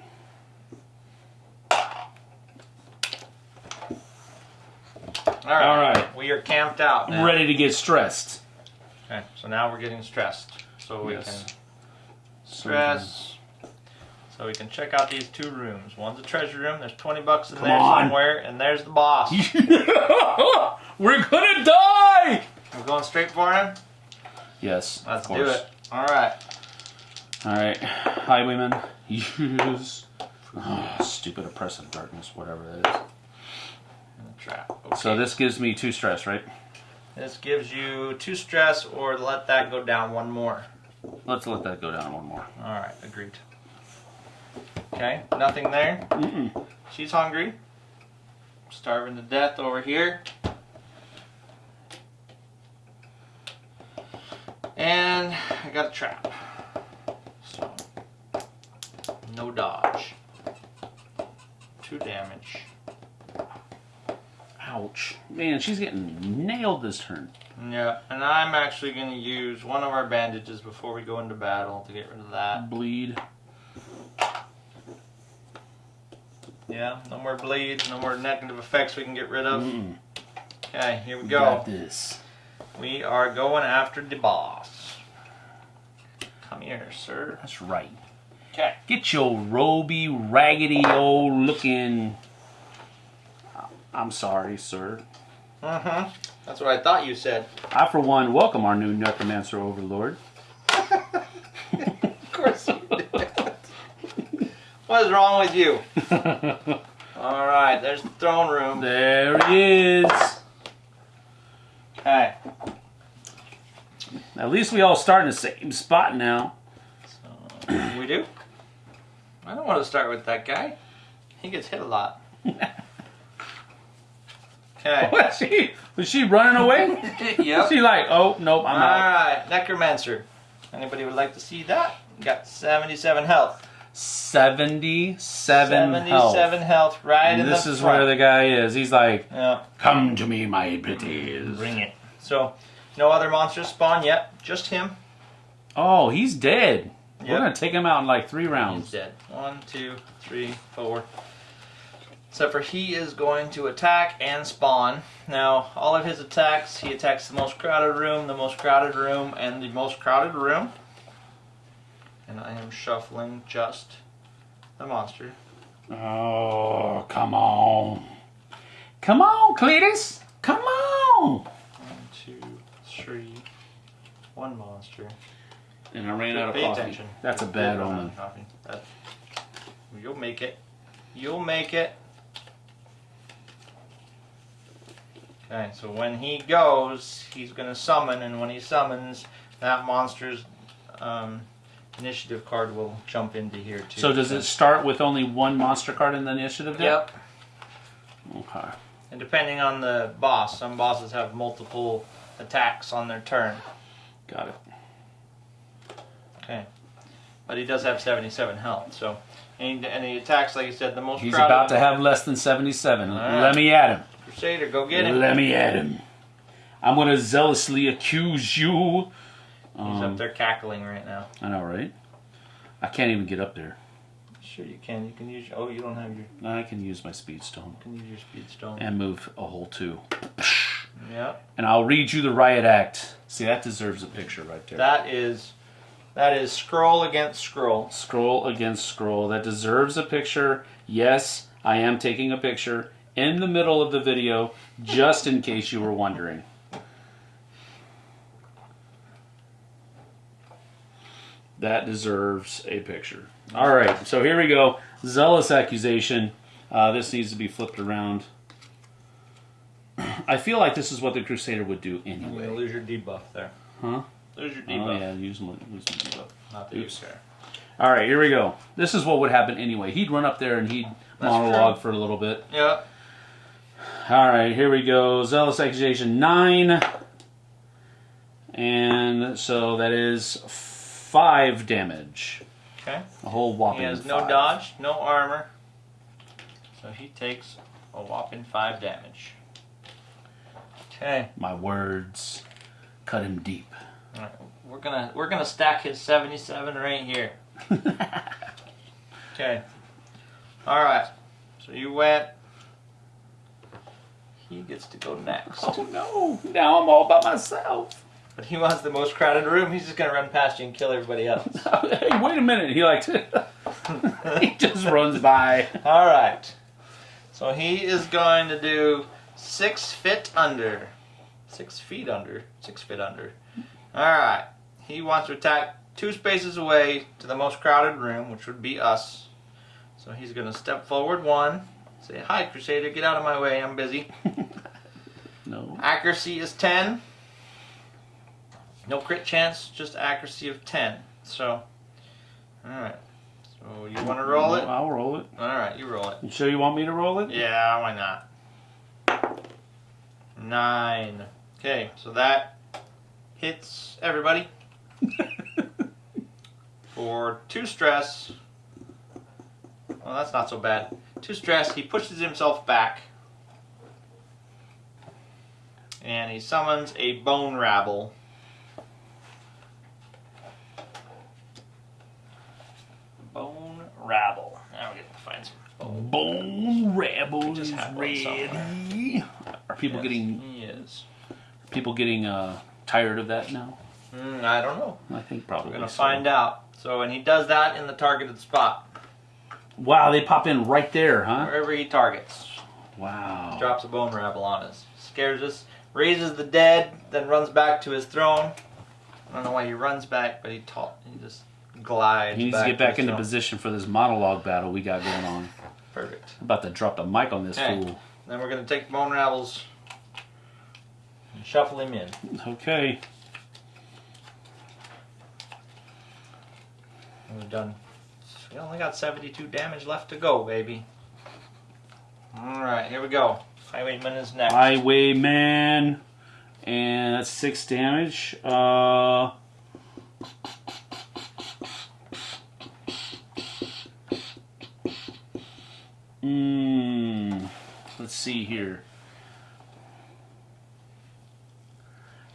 All right. All right. We are camped out now. Ready to get stressed. Okay. So now we're getting stressed. So we Yes. can stress. So we can check out these two rooms. One's a treasure room. There's 20 bucks in Come there on. somewhere, and there's the boss. We're gonna die! We're going straight for him. Yes, Let's do it. All right. All right, highwayman, use oh, stupid oppressive darkness, whatever it is. Trap. Okay. So this gives me two stress, right? this gives you two stress, or let that go down one more. Let's let that go down one more. All right. Agreed. Okay. Nothing there. Mm-mm. She's hungry. starving to death over here. And I got a trap. So, no dodge. Two damage. Ouch. Man, she's getting nailed this turn. Yeah, and I'm actually going to use one of our bandages before we go into battle to get rid of that. Bleed. Yeah, no more bleeds, no more negative effects we can get rid of. Mm-mm. Okay, here we We go. got this. We are going after the boss. Come here, sir. That's right. Okay. Get your roby, raggedy old looking. I'm sorry, sir. Mm-hmm. That's what I thought you said. I, for one, welcome our new necromancer overlord. Of course you did. what is wrong with you? All right, there's the throne room. there he is. Okay. At least we all start in the same spot now. So, we do? I don't want to start with that guy. He gets hit a lot. Okay. Was she, was she running away? yep. she like, oh, nope, I'm out. Alright, Necromancer. Anybody would like to see that? Got 77 health. 77, 77 health. health, right And in this the is front. where the guy is. He's like, Yeah, come to me, my pretties. bring it. So, no other monsters spawn yet. Just him. Oh, he's dead. We're going to take him out in like three rounds. He's dead. One, two, three, four. Except for he is going to attack and spawn. Now, all of his attacks, he attacks the most crowded room, the most crowded room, and the most crowded room. And I am shuffling just the monster. Oh, come on. Come on, Cletus. Come on. One, two, three. One monster. And I ran out of Pay coffee. attention. That's a bad omen. of coffee. That- you'll make it. You'll make it. Okay, so when he goes, he's going to summon, and when he summons, that monster's um, initiative card will jump into here too. So does it start with only one monster card in the initiative deck? Yep. Okay. And depending on the boss, some bosses have multiple attacks on their turn. Got it. Okay. But he does have 77 health, so. And he, and he attacks, like you said, the most He's crowded about to have less than 77. Alright. Let me at him. Crusader. Go get him. Let me at him. I'm going to zealously accuse you. He's Um, up there cackling right now. I know, right? I can't even get up there. Sure, you can. You can use. Oh, you don't have your. You I can use my speed stone can use your speed stone. and move a whole two. Yep. And I'll read you the riot act. See, that deserves a picture right there. That is. That is scroll against scroll. Scroll against scroll. That deserves a picture. Yes, I am taking a picture in the middle of the video, just in case you were wondering. That deserves a picture. All right, so here we go. Zealous accusation. Uh, this needs to be flipped around. I feel like this is what the Crusader would do anyway. You're lose your debuff there. Huh? Lose your debuff. Oh yeah, use my, use my debuff. Not Oops. care. All right, here we go. This is what would happen anyway. He'd run up there and he'd That's monologue true. for a little bit. Yep. All right, here we go. Zealous accusation nine, and so that is five damage. Okay. A whole whopping. He has no five. dodge, no armor. So he takes a whopping five damage. Okay. My words cut him deep. All right. We're gonna we're gonna stack his 77 right here. Okay. All right. So you went. He gets to go next. oh no! Now I'm all by myself. But he wants the most crowded room. He's just gonna run past you and kill everybody else. hey, wait a minute. He likes it. he just runs by. All right. So he is going to do six feet under. Six feet under. Six feet under. All right. He wants to attack two spaces away to the most crowded room, which would be us. So he's going to step forward one. Say, hi, Crusader, get out of my way. I'm busy. No. Accuracy is 10. No crit chance, just accuracy of 10. So, alright. So, you want to roll it? I'll roll it. Alright, you roll it. You sure you want me to roll it? Yeah, why not? Nine. Okay, so that hits everybody for two stress. Well, that's not so bad. Two stressed, He pushes himself back, and he summons a bone rabble. Bone rabble. Now we get to find some Bone Rabble just is ready. Are people Yes, getting He is. people getting uh, tired of that now? Mm, I don't know. I think probably. We're gonna so. find out. So, and he does that in the targeted spot, Wow, they pop in right there, huh? wherever he targets. Wow. Drops a bone rabble on us, scares us, raises the dead, then runs back to his throne. I don't know why he runs back, but he ta- he just glides. He needs to get back into throne. position for this monologue battle we got going on. Perfect. I'm about to drop the mic on this Okay. fool. Then we're gonna take bone rabbles and shuffle him in. Okay. We're done. We only got 72 damage left to go, baby. All right, here we go. Highwayman is next. Highwayman. And that's six damage. Uh. Mm, let's see here.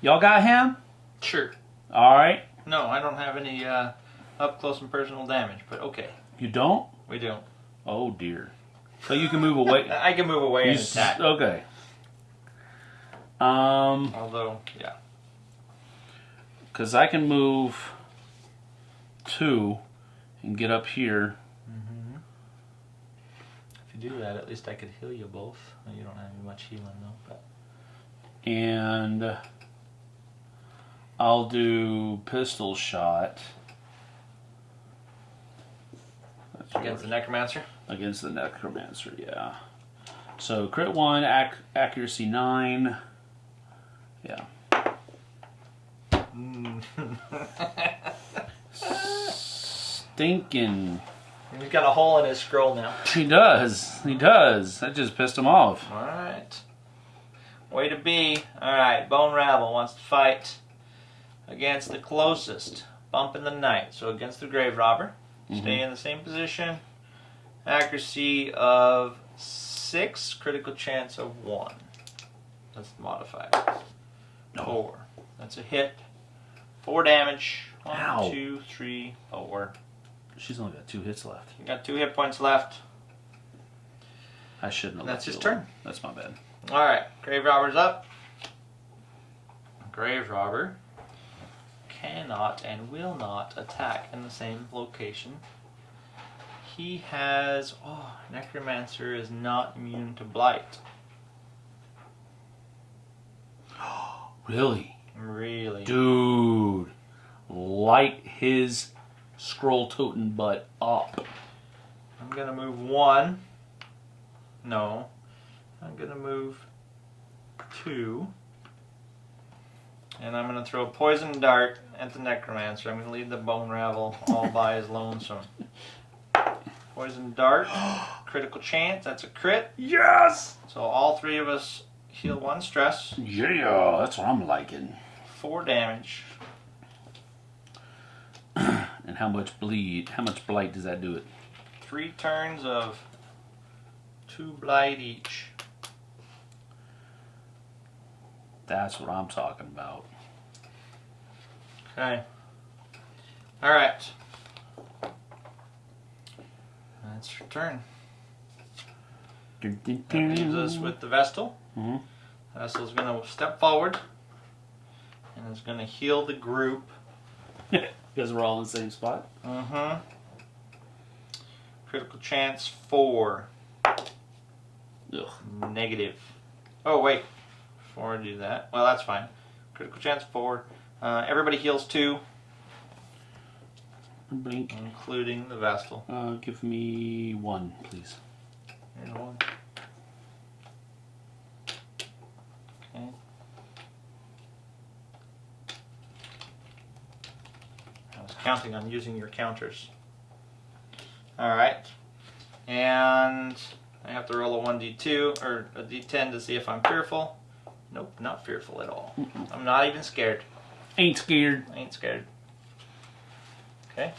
Y'all got him? Sure. All right. No, I don't have any uh, up close and personal damage, but okay, You don't? we don't. Oh dear. So you can move away. I can move away You and attack. okay. Um, Although, yeah. because I can move two and get up here. Mm -hmm. If you do that, at least I could heal you both. Well, You don't have much healing though, but and I'll do pistol shot That's against the necromancer. against the necromancer. Yeah. So crit one, ac- accuracy nine. Yeah. Hmm. Stinking. He's got a hole in his scroll now. He does. He does. That just pissed him off. All right. Way to be. All right. Bone Rabble wants to fight against the closest bump in the night. So against the grave robber. Stay mm-hmm. in the same position. Accuracy of six. Critical chance of one. That's the modifier. No. Four. That's a hit. Four damage. One, Ow. two, three, four. She's only got two hits left. You got two hit points left. I shouldn't have. That's his alone. turn. That's my bad. All right, grave robber's up. Grave robber cannot and will not attack in the same location. He has oh, necromancer is not immune to blight. Really, Really? dude, light his scroll totem butt up. I'm gonna move one. No, I'm gonna move two. And I'm gonna throw a poison dart at the necromancer. I'm gonna leave the bone rabble all by his lonesome. Poison dart, critical chance. That's a crit. Yes. So all three of us heal one stress, Yeah, that's what I'm liking. four damage. And how much bleed? How much blight does that do it? Three turns of two blight each. That's what I'm talking about. Okay. All right. That's your turn. That leaves us with the Vestal. Mhm. Vestal's going to step forward and is going to heal the group. because we're all in the same spot. Mm-hmm. Critical chance four. Ugh. Negative. Oh wait. Before I do that, well that's fine. Critical chance four. Uh, everybody heals two, Blink. including the Vestal. Uh, give me one, please. Here's one. Okay. I was counting on using your counters. Alright. And I have to roll a 1d2 or a d10 to see if I'm fearful. Nope, not fearful at all. I'm not even scared. Ain't scared. Ain't scared. Okay.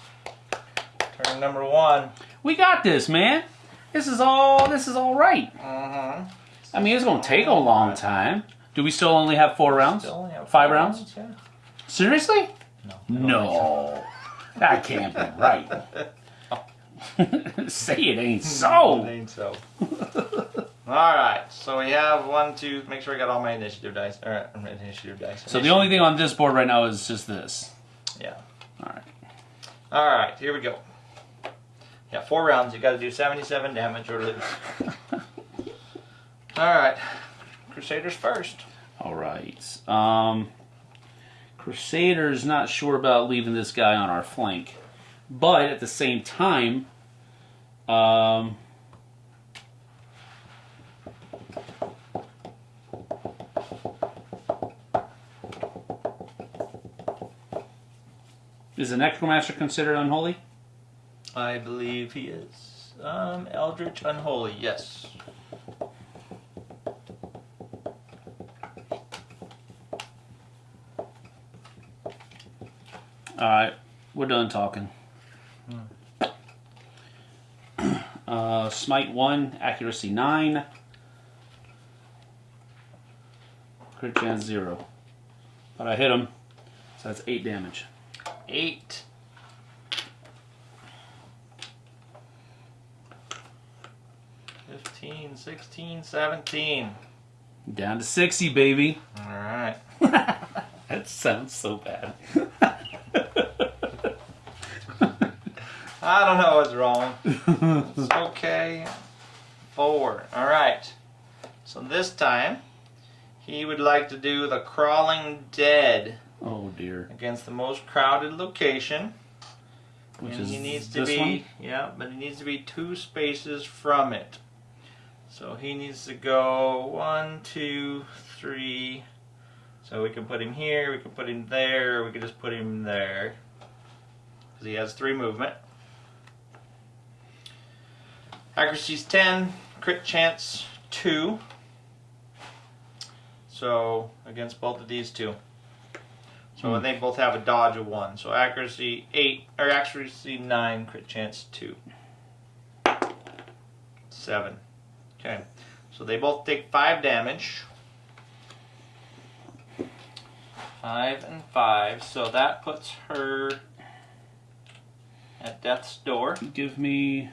Turn number one. We got this, man. This is all. This is all right. Uh-huh. I mean, it's gonna take a long time. Do we still only have four rounds? Still only have Five four rounds? Yeah. Seriously? No. No, that can't be right. Say it ain't so. It ain't so. all right. So we have one, two. Make sure I got all my initiative dice. All right, initiative dice. So the only thing on this board right now is just this. Yeah. All right. All right. Here we go. Yeah, four rounds. You got to do 77 damage or lose. all right. Crusaders first. All right. Um, Crusaders not sure about leaving this guy on our flank, but at the same time, um, is the Necromancer considered unholy? I believe he is. Um, Eldritch Unholy. Yes. All right, we're done talking. Uh, smite one, accuracy nine, crit chance zero. But I hit him, so that's eight damage. Eight. Fifteen, sixteen, seventeen. Down to sixty, baby. All right. That sounds so bad. I don't know what's wrong. It's okay. Four. All right. So this time, he would like to do the crawling dead oh dear. against the most crowded location. Which and is he needs to be one? yeah, but he needs to be two spaces from it. So he needs to go one, two, three. So we can put him here, we can put him there, we can just put him there. Because he has three movement. Accuracy's 10, crit chance 2. So against both of these two. So Hmm. they both have a dodge of 1. So accuracy 8, or accuracy 9, crit chance 2. 7. Okay. So they both take 5 damage. 5 and 5. So that puts her at death's door. Give me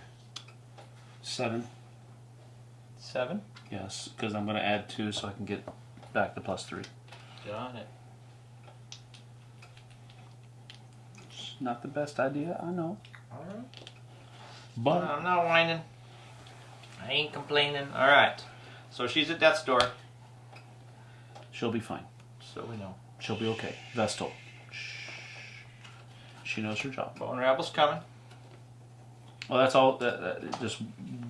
seven. 7. Yes, because I'm going to add two so I can get back to plus three. Got it. It's not the best idea, I know. Alright. But I'm not whining. I ain't complaining. Alright. So she's at death's door. she'll be fine. So we know. She'll be okay. Vestal. She knows her job. Bone Rabble's coming. Well, that's all. That, that, just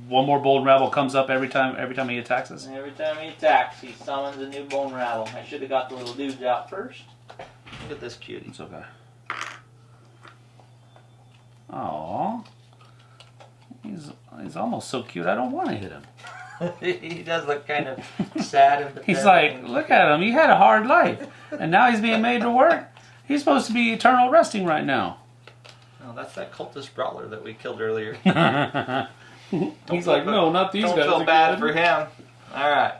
one more bone rabble comes up every time. Every time he attacks us. And every time he attacks, he summons a new Bone Rabble. I should have got the little dudes out first. Look at this cutie. It's okay. Aw. He's he's almost so cute. I don't want to hit him. he does look kind of sad and He's like, look at him. He had a hard life, and now he's being made to work. He's supposed to be eternal resting right now. No, that's that cultist brawler that we killed earlier. he's like, no, not these Don't guys. feel are bad for him. All right.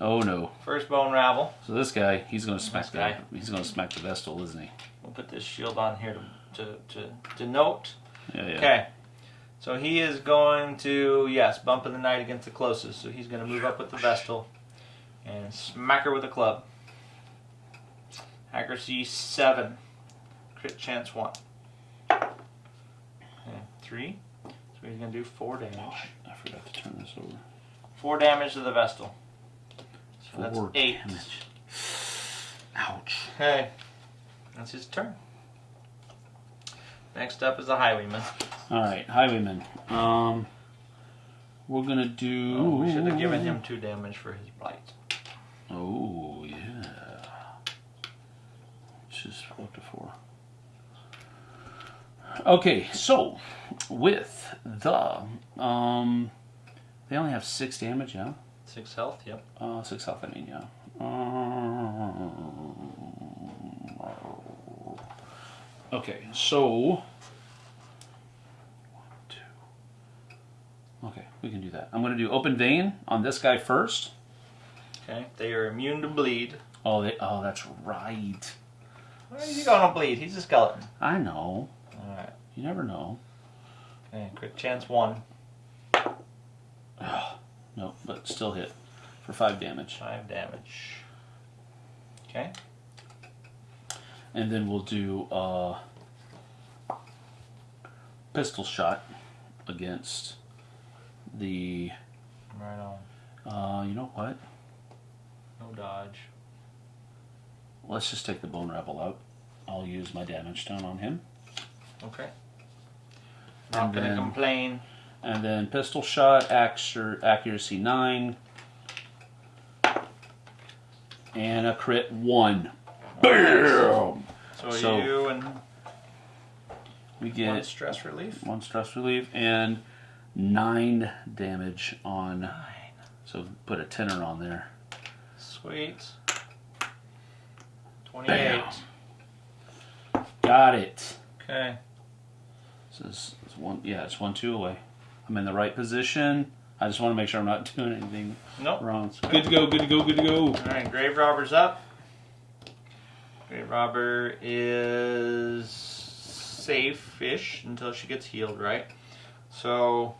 Oh no. First Bone rabble. So this guy, he's gonna smack This the, he's gonna smack the Vestal, isn't he? We'll put this shield on here to, to, to denote. Yeah, yeah. Okay. So he is going to, yes, bump in the night against the closest. So he's going to move up with the Vestal and smack her with a club. Accuracy 7. Crit chance 1. Okay, 3. So he's going to do 4 damage. I forgot to turn this over. 4 damage to the Vestal. So that's Four 8. damage. Ouch. Okay. That's his turn. Next up is the Highwayman. All right, Highwayman. Um, we're gonna do. Oh, we should have given him 2 damage for his blight. Oh yeah. Just up to four. Okay, so with the um, they only have six damage, yeah. 6 health, yep. Uh, six health. I mean, yeah. Okay, so. One, two. Okay, we can do that. I'm going to do open vein on this guy first. Okay. They are immune to bleed. Oh, they, oh, that's right. Why is he gonna bleed? He's a skeleton. I know. Alright. You never know. Okay, crit chance one. No, but still hit for five damage. Five damage. Okay. And then we'll do uh, pistol shot against the. Right on. Uh, you know what? No dodge. Let's just take the bone rabble out. I'll use my damage stone on him. Okay. Not And gonna then- complain. And then pistol shot, accuracy 9. And a crit 1. Bam! So, So- you and We one get stress relief. one stress relief and 9 damage on. Nine. So put a tenor on there. Sweet. Twenty-eight. Got it. Okay. So it's, it's one, yeah, it's one, two away. I'm in the right position. I just want to make sure I'm not doing anything Nope. wrong. So good to go, good to go, good to go. All right. Grave robber's up. Grave robber is safe-ish until she gets healed, right? So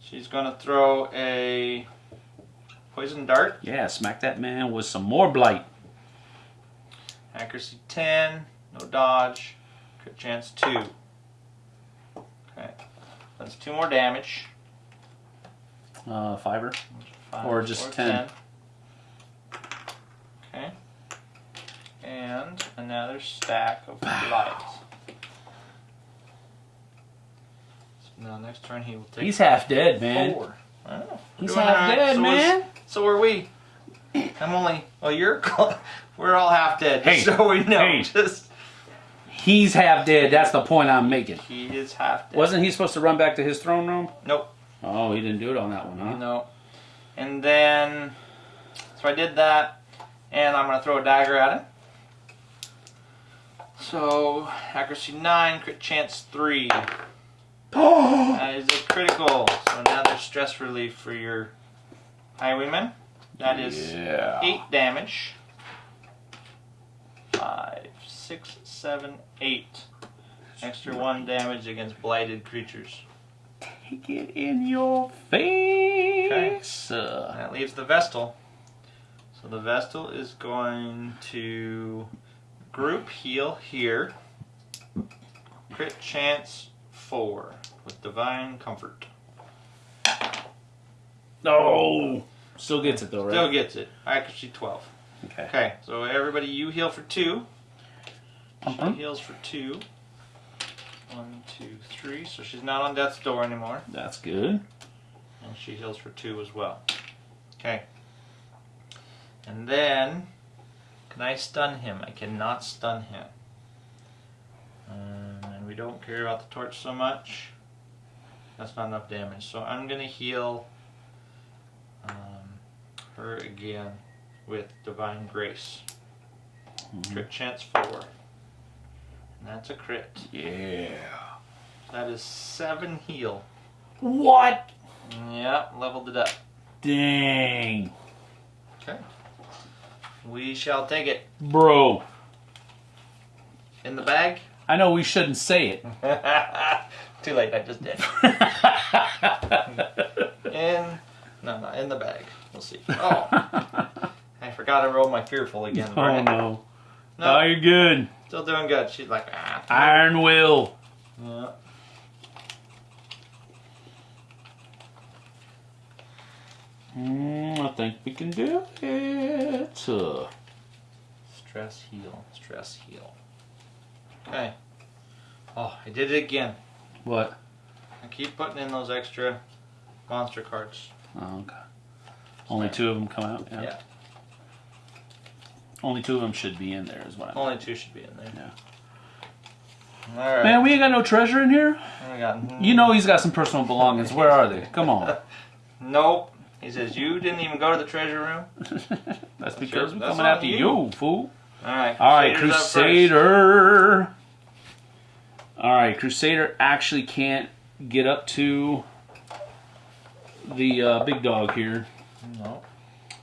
she's gonna throw a poison dart. Yeah, smack that man with some more blight. Accuracy 10, no dodge, crit chance 2. Okay. That's two more damage. Uh, fiver. Five, Or just 10. 10. Okay. And another stack of blight. So now next turn he will take He's half dead, man. four. I. He's half alright. dead, So man. So are we. I'm only. Well, you're. We're all half dead. Hey, so we know. hey. Just He's half dead. That's the point I'm making. he is half dead. Wasn't he supposed to run back to his throne room? Nope. Oh, he didn't do it on that one, huh? No. And then, so I did that, and I'm going to throw a dagger at it. So, accuracy 9, crit chance 3. Oh, That is a critical. So now there's stress relief for your highwayman. That is yeah. 8 damage. Five, six, seven, eight. Extra 1 damage against blighted creatures. Take it in your face. Uh, That leaves the Vestal. So the Vestal is going to group heal here. Crit chance 4 with Divine Comfort. no. Still gets it though, right? Still gets it. Accuracy 12. Okay. Okay, so everybody, you heal for 2. She Mhm. heals for 2. One, two, three. So she's not on death's door anymore. That's good. And she heals for two as well. Okay. And then, can I stun him? I cannot stun him. Um, and we don't care about the torch so much. That's not enough damage. So I'm going to heal um, her again with Divine Grace. Crit chance 4. And that's a crit. Yeah. That is 7 heal. What? Yeah, leveled it up. Dang. Okay. We shall take it Bro, in the bag. I know we shouldn't say it. Too late, I just did. in no, no, in the bag. We'll see. Oh, I forgot I rolled my fearful again. oh right? no. No, Oh, you're good. still doing good. She's like, ah. Iron Will. Yeah. Mm, I think we can do it. Uh, Stress heal. Stress heal. Okay. Oh, I did it again. what? I keep putting in those extra monster cards. Oh, okay. Only two of them come out. Yeah. Yeah. Only two of them should be in there, is what I'm. Only two should be in there. Yeah. All right. Man, we ain't got no treasure in here. Oh. You know he's got some personal belongings. Where are they? Come on. Nope. He says, You didn't even go to the treasure room? That's because we're that's coming after you. you, fool. All right, up first. Crusader. All right, Crusader actually can't get up to the uh, big dog here. No.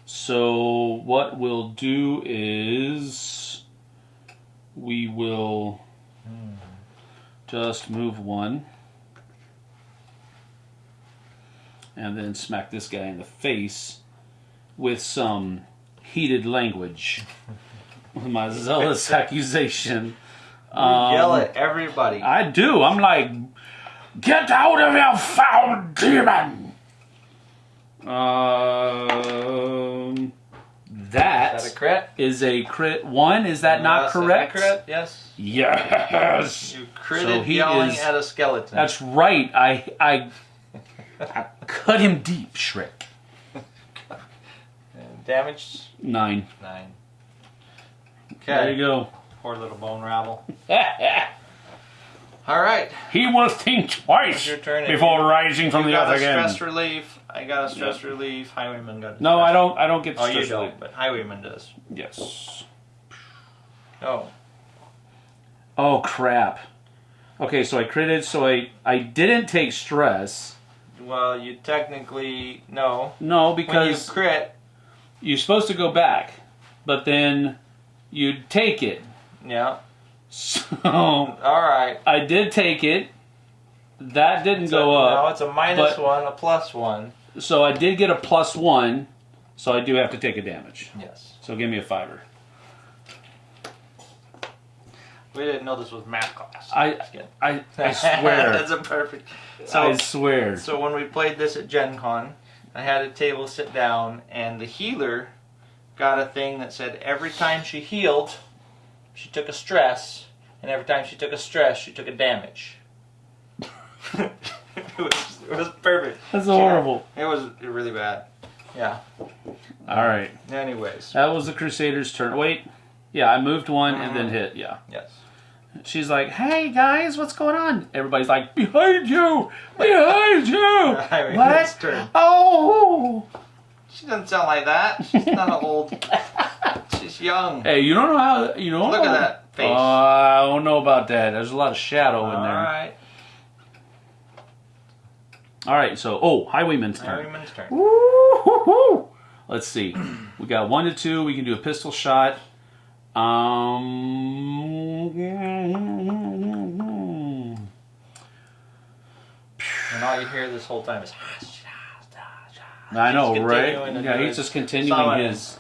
So what we'll do is we will just move one and then smack this guy in the face with some heated language. with my zealous accusation. You Um, yell at everybody. I do. I'm like, get out of here, foul demon. Um, that Is that a crit? is a crit one. Is that not Yes, that correct? crit? Yes. Yes. You critted So he yelling is- at a skeleton. That's right. I I, I cut him deep, Shrek. Damage Nine. nine. Okay. There you go. Poor little bone rabble. All right. he will think twice It's your turn. before rising from You the earth a again. stress relief. I got a stress relief. Highwayman got. A No, I don't. I don't get Oh, you stress don't. relief. But Highwayman does. Yes. Oh. Oh crap. Okay, so I critted, so I I didn't take stress. Well, you technically no. No, When you because crit, you're supposed to go back, but then you'd take it. yeah. So All right. I did take it. That didn't So, go up. No, it's a minus but- one, a plus one. So I did get a plus one. So I do have to take a damage. Yes. So give me a fiver. We didn't know this was math class. I I, I swear. That's a perfect. So I swear. So when we played this at Gen Con, I had a table sit down, and the healer got a thing that said every time she healed, she took a stress, and every time she took a stress, she took a damage. it, was, it was perfect. That's horrible. It was really bad. Yeah. All right. Anyways. That was the Crusaders' turn. Wait. Yeah, I moved one and then Mhm. hit. Yeah. Yes. She's like, "Hey guys, what's going on?" Everybody's like, "Behind you, behind you." I mean, what? Oh. She doesn't sound like that. She's not old. She's young. Hey, you don't know how you don't Look know. at that face. Uh, I don't know about that. There's a lot of shadow in there. right. All right. So, oh, Highwayman's turn. Highwayman's turn. Woo-hoo-hoo. Let's see. We got one to two. We can do a pistol shot. Um. And all you hear this whole time is. I know, He's right? Yeah, he's just continuing his.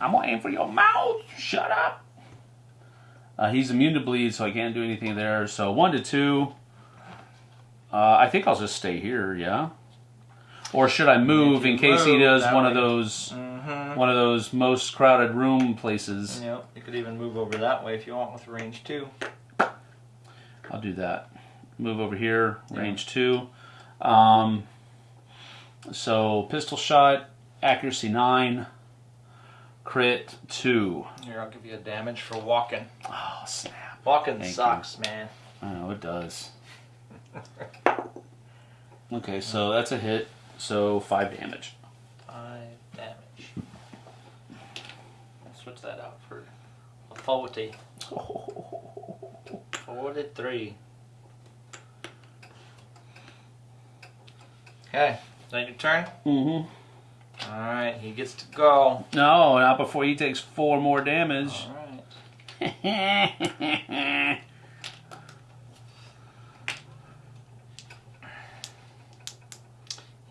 I'm waiting for your mouth. Shut up. Uh, he's immune to bleed, so I can't do anything there. So one to two. Uh, I think I'll just stay here. Yeah. Or should I move in case he does one of those Mm-hmm. one of those most crowded room places? You know, you could even move over that way if you want with range two. I'll do that. Move over here, Yeah. range two. Um, so pistol shot, accuracy nine, crit two. Here, I'll give you a damage for walking. Oh snap! Walking Thank sucks, man. I know it does. Okay, so that's a hit. So five damage. Five damage. I'll switch that out for a 40. 43. Okay, is that your turn? Mm-hmm. Alright, he gets to go. No, not before he takes four more damage. Alright.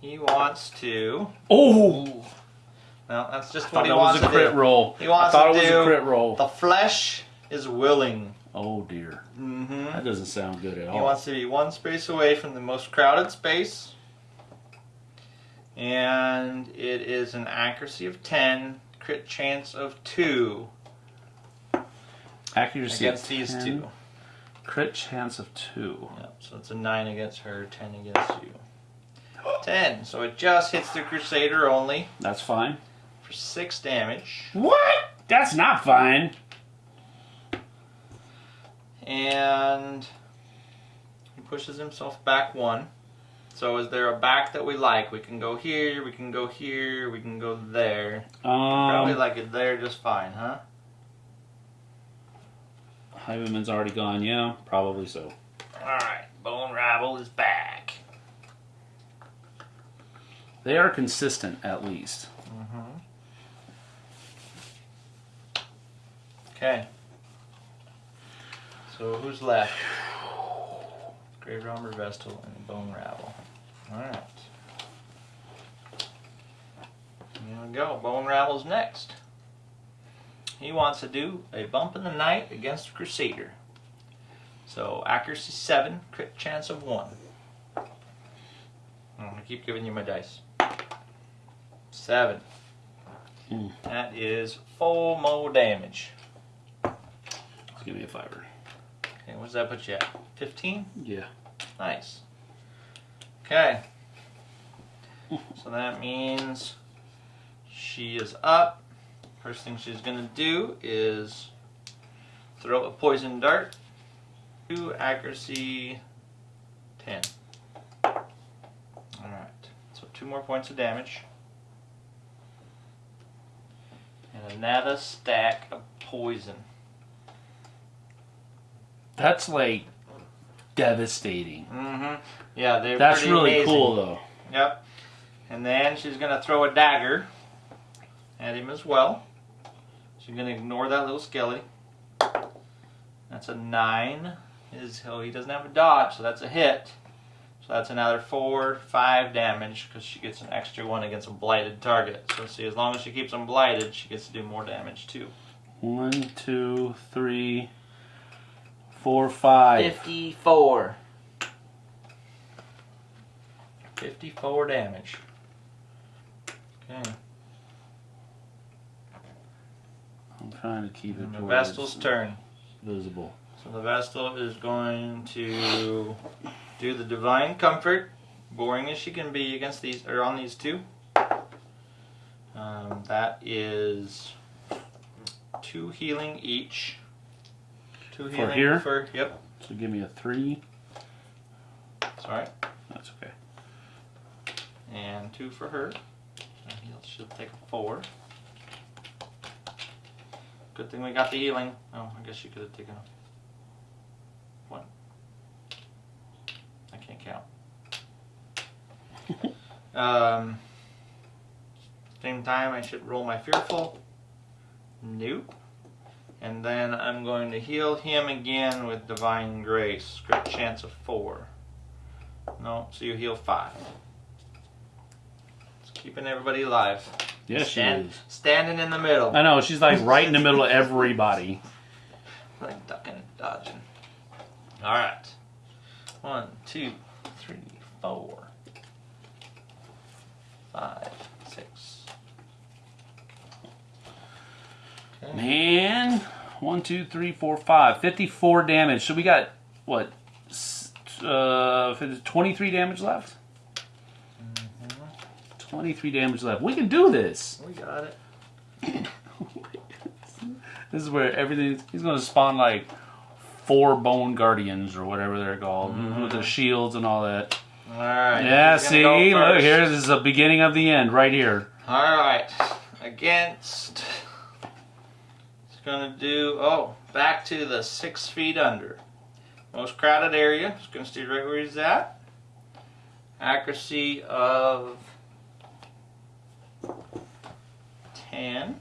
He wants to. oh, Well, that's just thought what he that wants was a to crit do. roll. He wants I thought to it was do a crit roll. The flesh is willing. Oh dear, Mm-hmm. that doesn't sound good at all. He wants to be one space away from the most crowded space. And it is an accuracy of 10, crit chance of 2 Accuracy against these 10, two. Crit chance of two. Yep, so it's a 9 against her, 10 against you. 10, so it just hits the Crusader only That's fine. for 6 damage. What? That's not fine. And he pushes himself back 1. So is there a back that we like? We can go here, we can go here, we can go there. Probably Um, like it there just fine, huh? Highwayman's already gone. Yeah, probably so. Alright, Bone Rabble is back. They are consistent at least. Mm-hmm. Okay. So who's left? Grave Robber Vestal and Bone Rabble. Alright. Here we go. Bone Rabble's next. He wants to do a bump in the night against Crusader. So accuracy 7, crit chance of 1. I'm going to keep giving you my dice. 7. Hmm. That is full mo damage. Just give me a fiver. Okay, what does that put you at? 15? Yeah. Nice. Okay. So that means she is up. First thing she's gonna do is throw a poison dart. Two accuracy, ten. All right. So two more points of damage. And another stack of poison. That's like devastating. Mm-hmm. Yeah, they're That's really amazing. cool though. Yep. And then she's gonna throw a dagger at him as well. She's gonna ignore that little skelly. That's a nine. His oh he doesn't have a dodge, so that's a hit. So that's another four, five damage because she gets an extra one against a blighted target. So see, as long as she keeps them blighted, she gets to do more damage too. One, two, three, four, five. Fifty-four. Fifty-four damage. Okay. I'm trying to keep it And the to Vestal's turn. visible. So the Vestal is going to do the Divine Comfort, boring as she can be against these or on these two. Um, that is two healing each. Two healing For here? for yep. So give me a three. Sorry, That's okay. and two for her. He'll, she'll take a four. Good thing we got the healing. Oh, I guess she could have taken a one. I can't count. um, same time, I should roll my fearful. Nope. And then I'm going to heal him again with divine grace. Crit chance of four. No, so you heal five. It's keeping everybody alive. Yes, she is. Standing in the middle. I know she's like right in the middle of everybody. Like ducking and dodging. Alright. One, two, three, four, five, six. Okay. Man, one, two, three, four, five. 54 damage. So we got, what, uh, 23 damage left? 23 damage left. We can do this. We got it. This is where everything, he's going to spawn like four bone guardians or whatever they're called with the shields and all that. Alright. Yeah, who's gonna go see, look here. This is the beginning of the end right here. Alright. Against. It's gonna do. Oh, back to the six feet under. Most crowded area. It's gonna stay right where he's at. Accuracy of 10.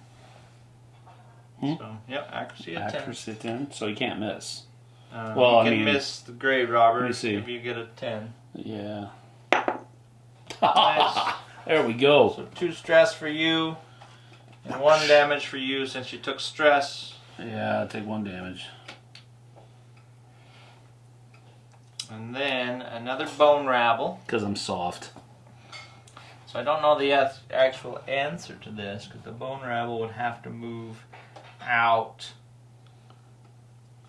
Hmm? So, yep, accuracy of Accuracy 10, so you can't miss. 10. Uh, Well, you I can mean- miss the grave robber Let me see. if you get a 10. Yeah. Nice. there we go. So, two stress for you, and one damage for you since you took stress. Yeah, I'll take one damage. And then another bone rabble. Because I'm soft. So I don't know the actual answer to this because the bone rabble would have to move out.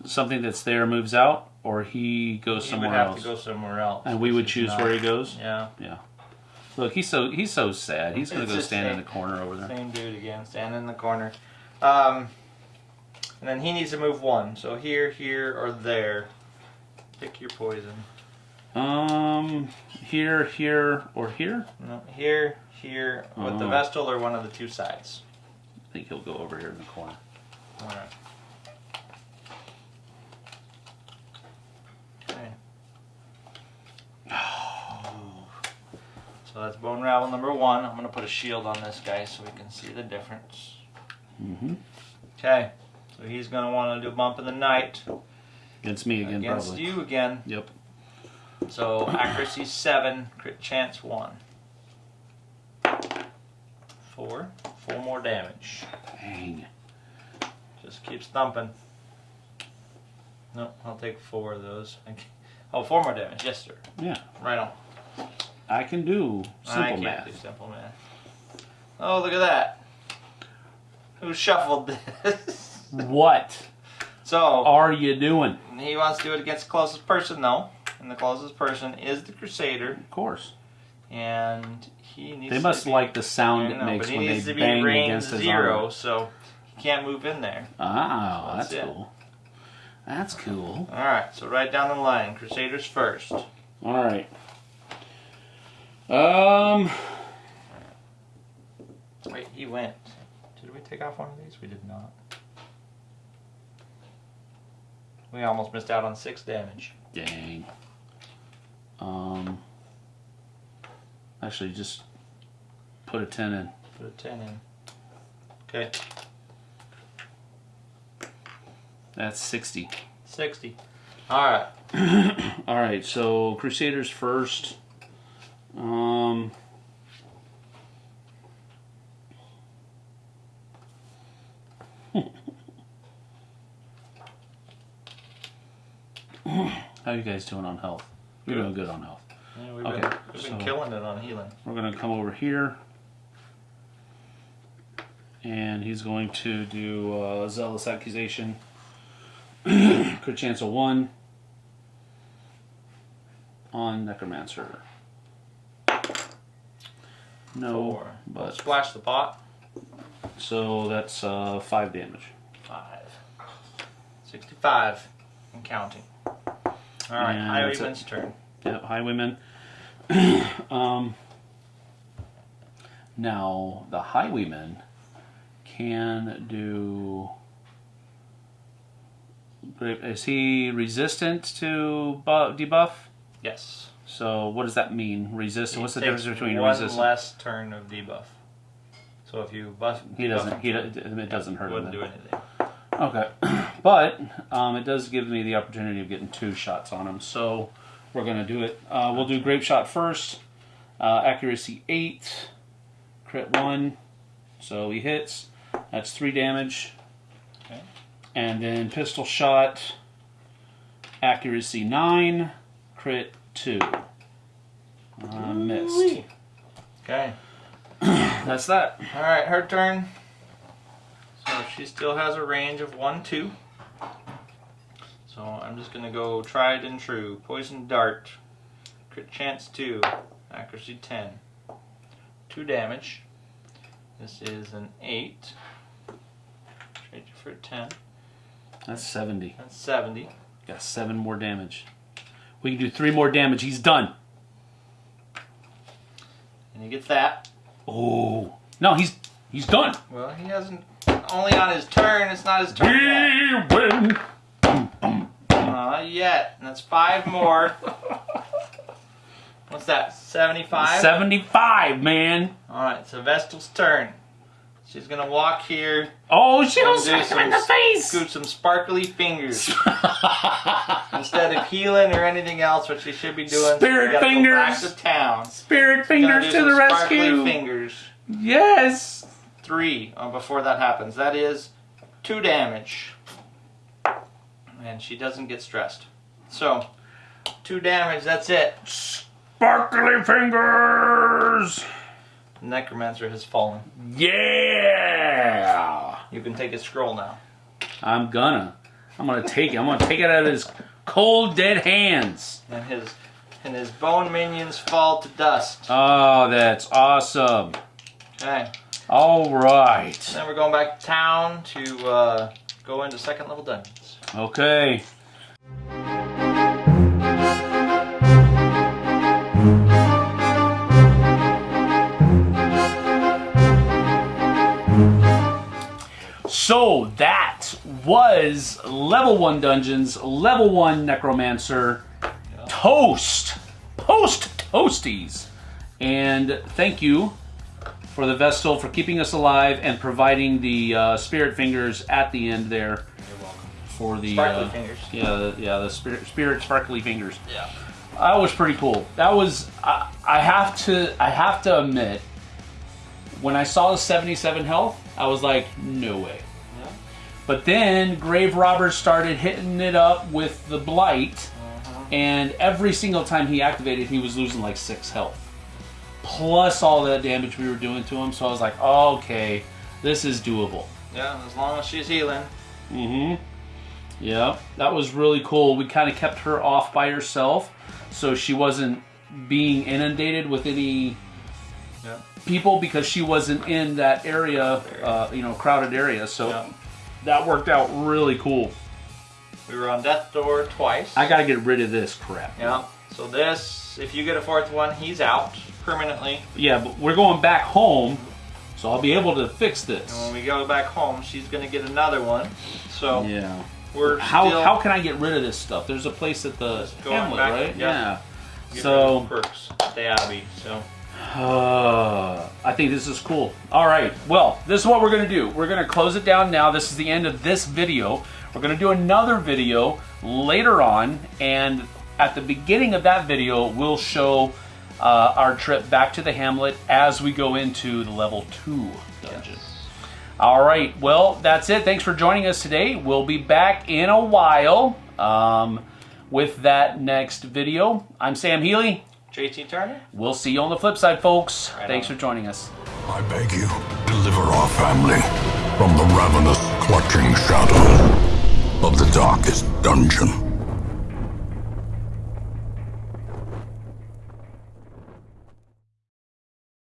Something that's there moves out, or he goes he somewhere would have else. to go somewhere else. and we would which is choose not- where he goes. Yeah, Yeah. Look, he's so he's so sad. He's gonna It's go just stand in the corner over there. same dude again, standing in the corner. Um, and then he needs to move one. So here, here, or there. Pick your poison. Um, here, here, or here. No, here, here, with the Oh. Vestal or one of the two sides. I think he'll go over here in the corner. All right. Okay. So that's bone rabble number one. I'm gonna put a shield on this guy so we can see the difference. Mm-hmm. Okay. So he's gonna want to do a bump in the night Against me again, against probably. you again. Yep. So accuracy seven, crit chance one. Four. Four more damage. Dang. Just keeps thumping. No, I'll take four of those. Oh, four more damage. Yes, sir. Yeah. Right on. I can do I simple can't math. do simple math. Oh, look at that. Who shuffled this? What so are you doing? he wants to do it against the closest person, though, and the closest person is the Crusader, Of course. and he needs. They must be, like the sound it know, makes when they bang against his zero, armor. so he can't move in there. Oh, That's that's cool. That's cool. All right, so right down the line, Crusaders first. All right. Um, Wait, he went. Did we take off one of these? We did not. We almost missed out on six damage. dang. Um, actually, just put a ten in. Put a 10 in. Okay, That's sixty. 60. Alright, All right, so Crusaders first. Um, how you guys doing on health? You're doing good on health. yeah, we've Okay, been, we've been so- killing it on healing. We're gonna come over here, and he's going to do uh, zealous accusation. Crit chance of one on necromancer. No, Four. but Splash the pot. so that's uh, five damage. 5. 65 and counting. Alright, And. Highwayman's turn. Yep, highwayman. um, now the highwayman can do. Is he resistant to debuff? Yes. So what does that mean? Resistant. What's the difference between resist? one less turn of debuff. So if you buff, He doesn't. buff He it doesn't hurt him. do anything. Okay, but um, it does give me the opportunity of getting two shots on him, so we're gonna do it. Uh, we'll do grape shot first. Uh, accuracy eight, crit one, so he hits. That's three damage. Okay. And then pistol shot, accuracy nine, crit two. Uh, missed. Okay. That's that. All right, her turn. So she still has a range of one, two. So I'm just gonna go tried and true. Poison dart. Crit chance two. Accuracy ten. Two damage. This is an eight. Trade you for a ten. That's seventy. That's seventy. Got seven more damage. We can do three more damage. He's done. And he gets that. Oh no, he's he's done. Well, he hasn't. Only on his turn. It's not his turn yet. We win. Uh, not yet. And that's five more. What's that? Seventy-five. Seventy-five, man. All right, so Vestal's turn. She's gonna walk here, Oh, she'll and do smack him in the some- face. scoot some sparkly fingers instead of healing or anything else. What she should be doing. Spirit gotta go back to town. Spirit fingers to the sparkly rescue. Fingers. Yes. Three. Oh, before that happens, that is two damage, and she doesn't get stressed. So, two damage. That's it. Sparkly fingers. Necromancer has fallen. Yeah. You can take his scroll now. I'm gonna. I'm gonna take it. I'm gonna take it out of his cold, dead hands. and his and his bone minions fall to dust. Oh, that's awesome. Okay, All right. then we're going back to town to uh, go into second level dungeons. Okay. So that was level one dungeons, level one necromancer, toast, post toasties, and thank you for the Vestal for keeping us alive and providing the uh, spirit fingers at the end there You're welcome. for the Sparkly uh, fingers. Yeah, the, yeah, the spirit, spirit sparkly fingers. Yeah. That was pretty cool. That was I, I have to I have to admit when I saw the 77 health, I was like, no way. But then Grave robbers started hitting it up with the blight, Uh-huh. and every single time he activated, he was losing like six health, plus all that damage we were doing to him. So I was like, okay, this is doable. Yeah, as long as she's healing. Mm-hmm. Yeah, that was really cool. We kind of kept her off by herself, so she wasn't being inundated with any Yeah. people because she wasn't in that area, uh, you know, crowded area. So Yeah. That worked out really cool. We were on Death Door twice. I got to get rid of this crap. Yeah. So this, if you get a fourth one, he's out permanently. Yeah, but we're going back home, so I'll be able to fix this. And when we go back home, she's gonna get another one. So Yeah. we're How still how can I get rid of this stuff? There's a place at the Hamlet, back, right? yeah. get So perks at the Abbey. So Uh, I think this is cool. All right. Well, this is what we're going to do. We're going to close it down now. This is the end of this video. We're going to do another video later on. And at the beginning of that video, we'll show uh, our trip back to the Hamlet as we go into the level 2 dungeon. All right. Well, that's it. Thanks for joining us today. We'll be back in a while um, with that next video. I'm Sam Healy. JT Turner. We'll see you on the flip side, folks. Right Thanks on. for joining us. I beg you, deliver our family from the ravenous, clutching shadow of the darkest dungeon.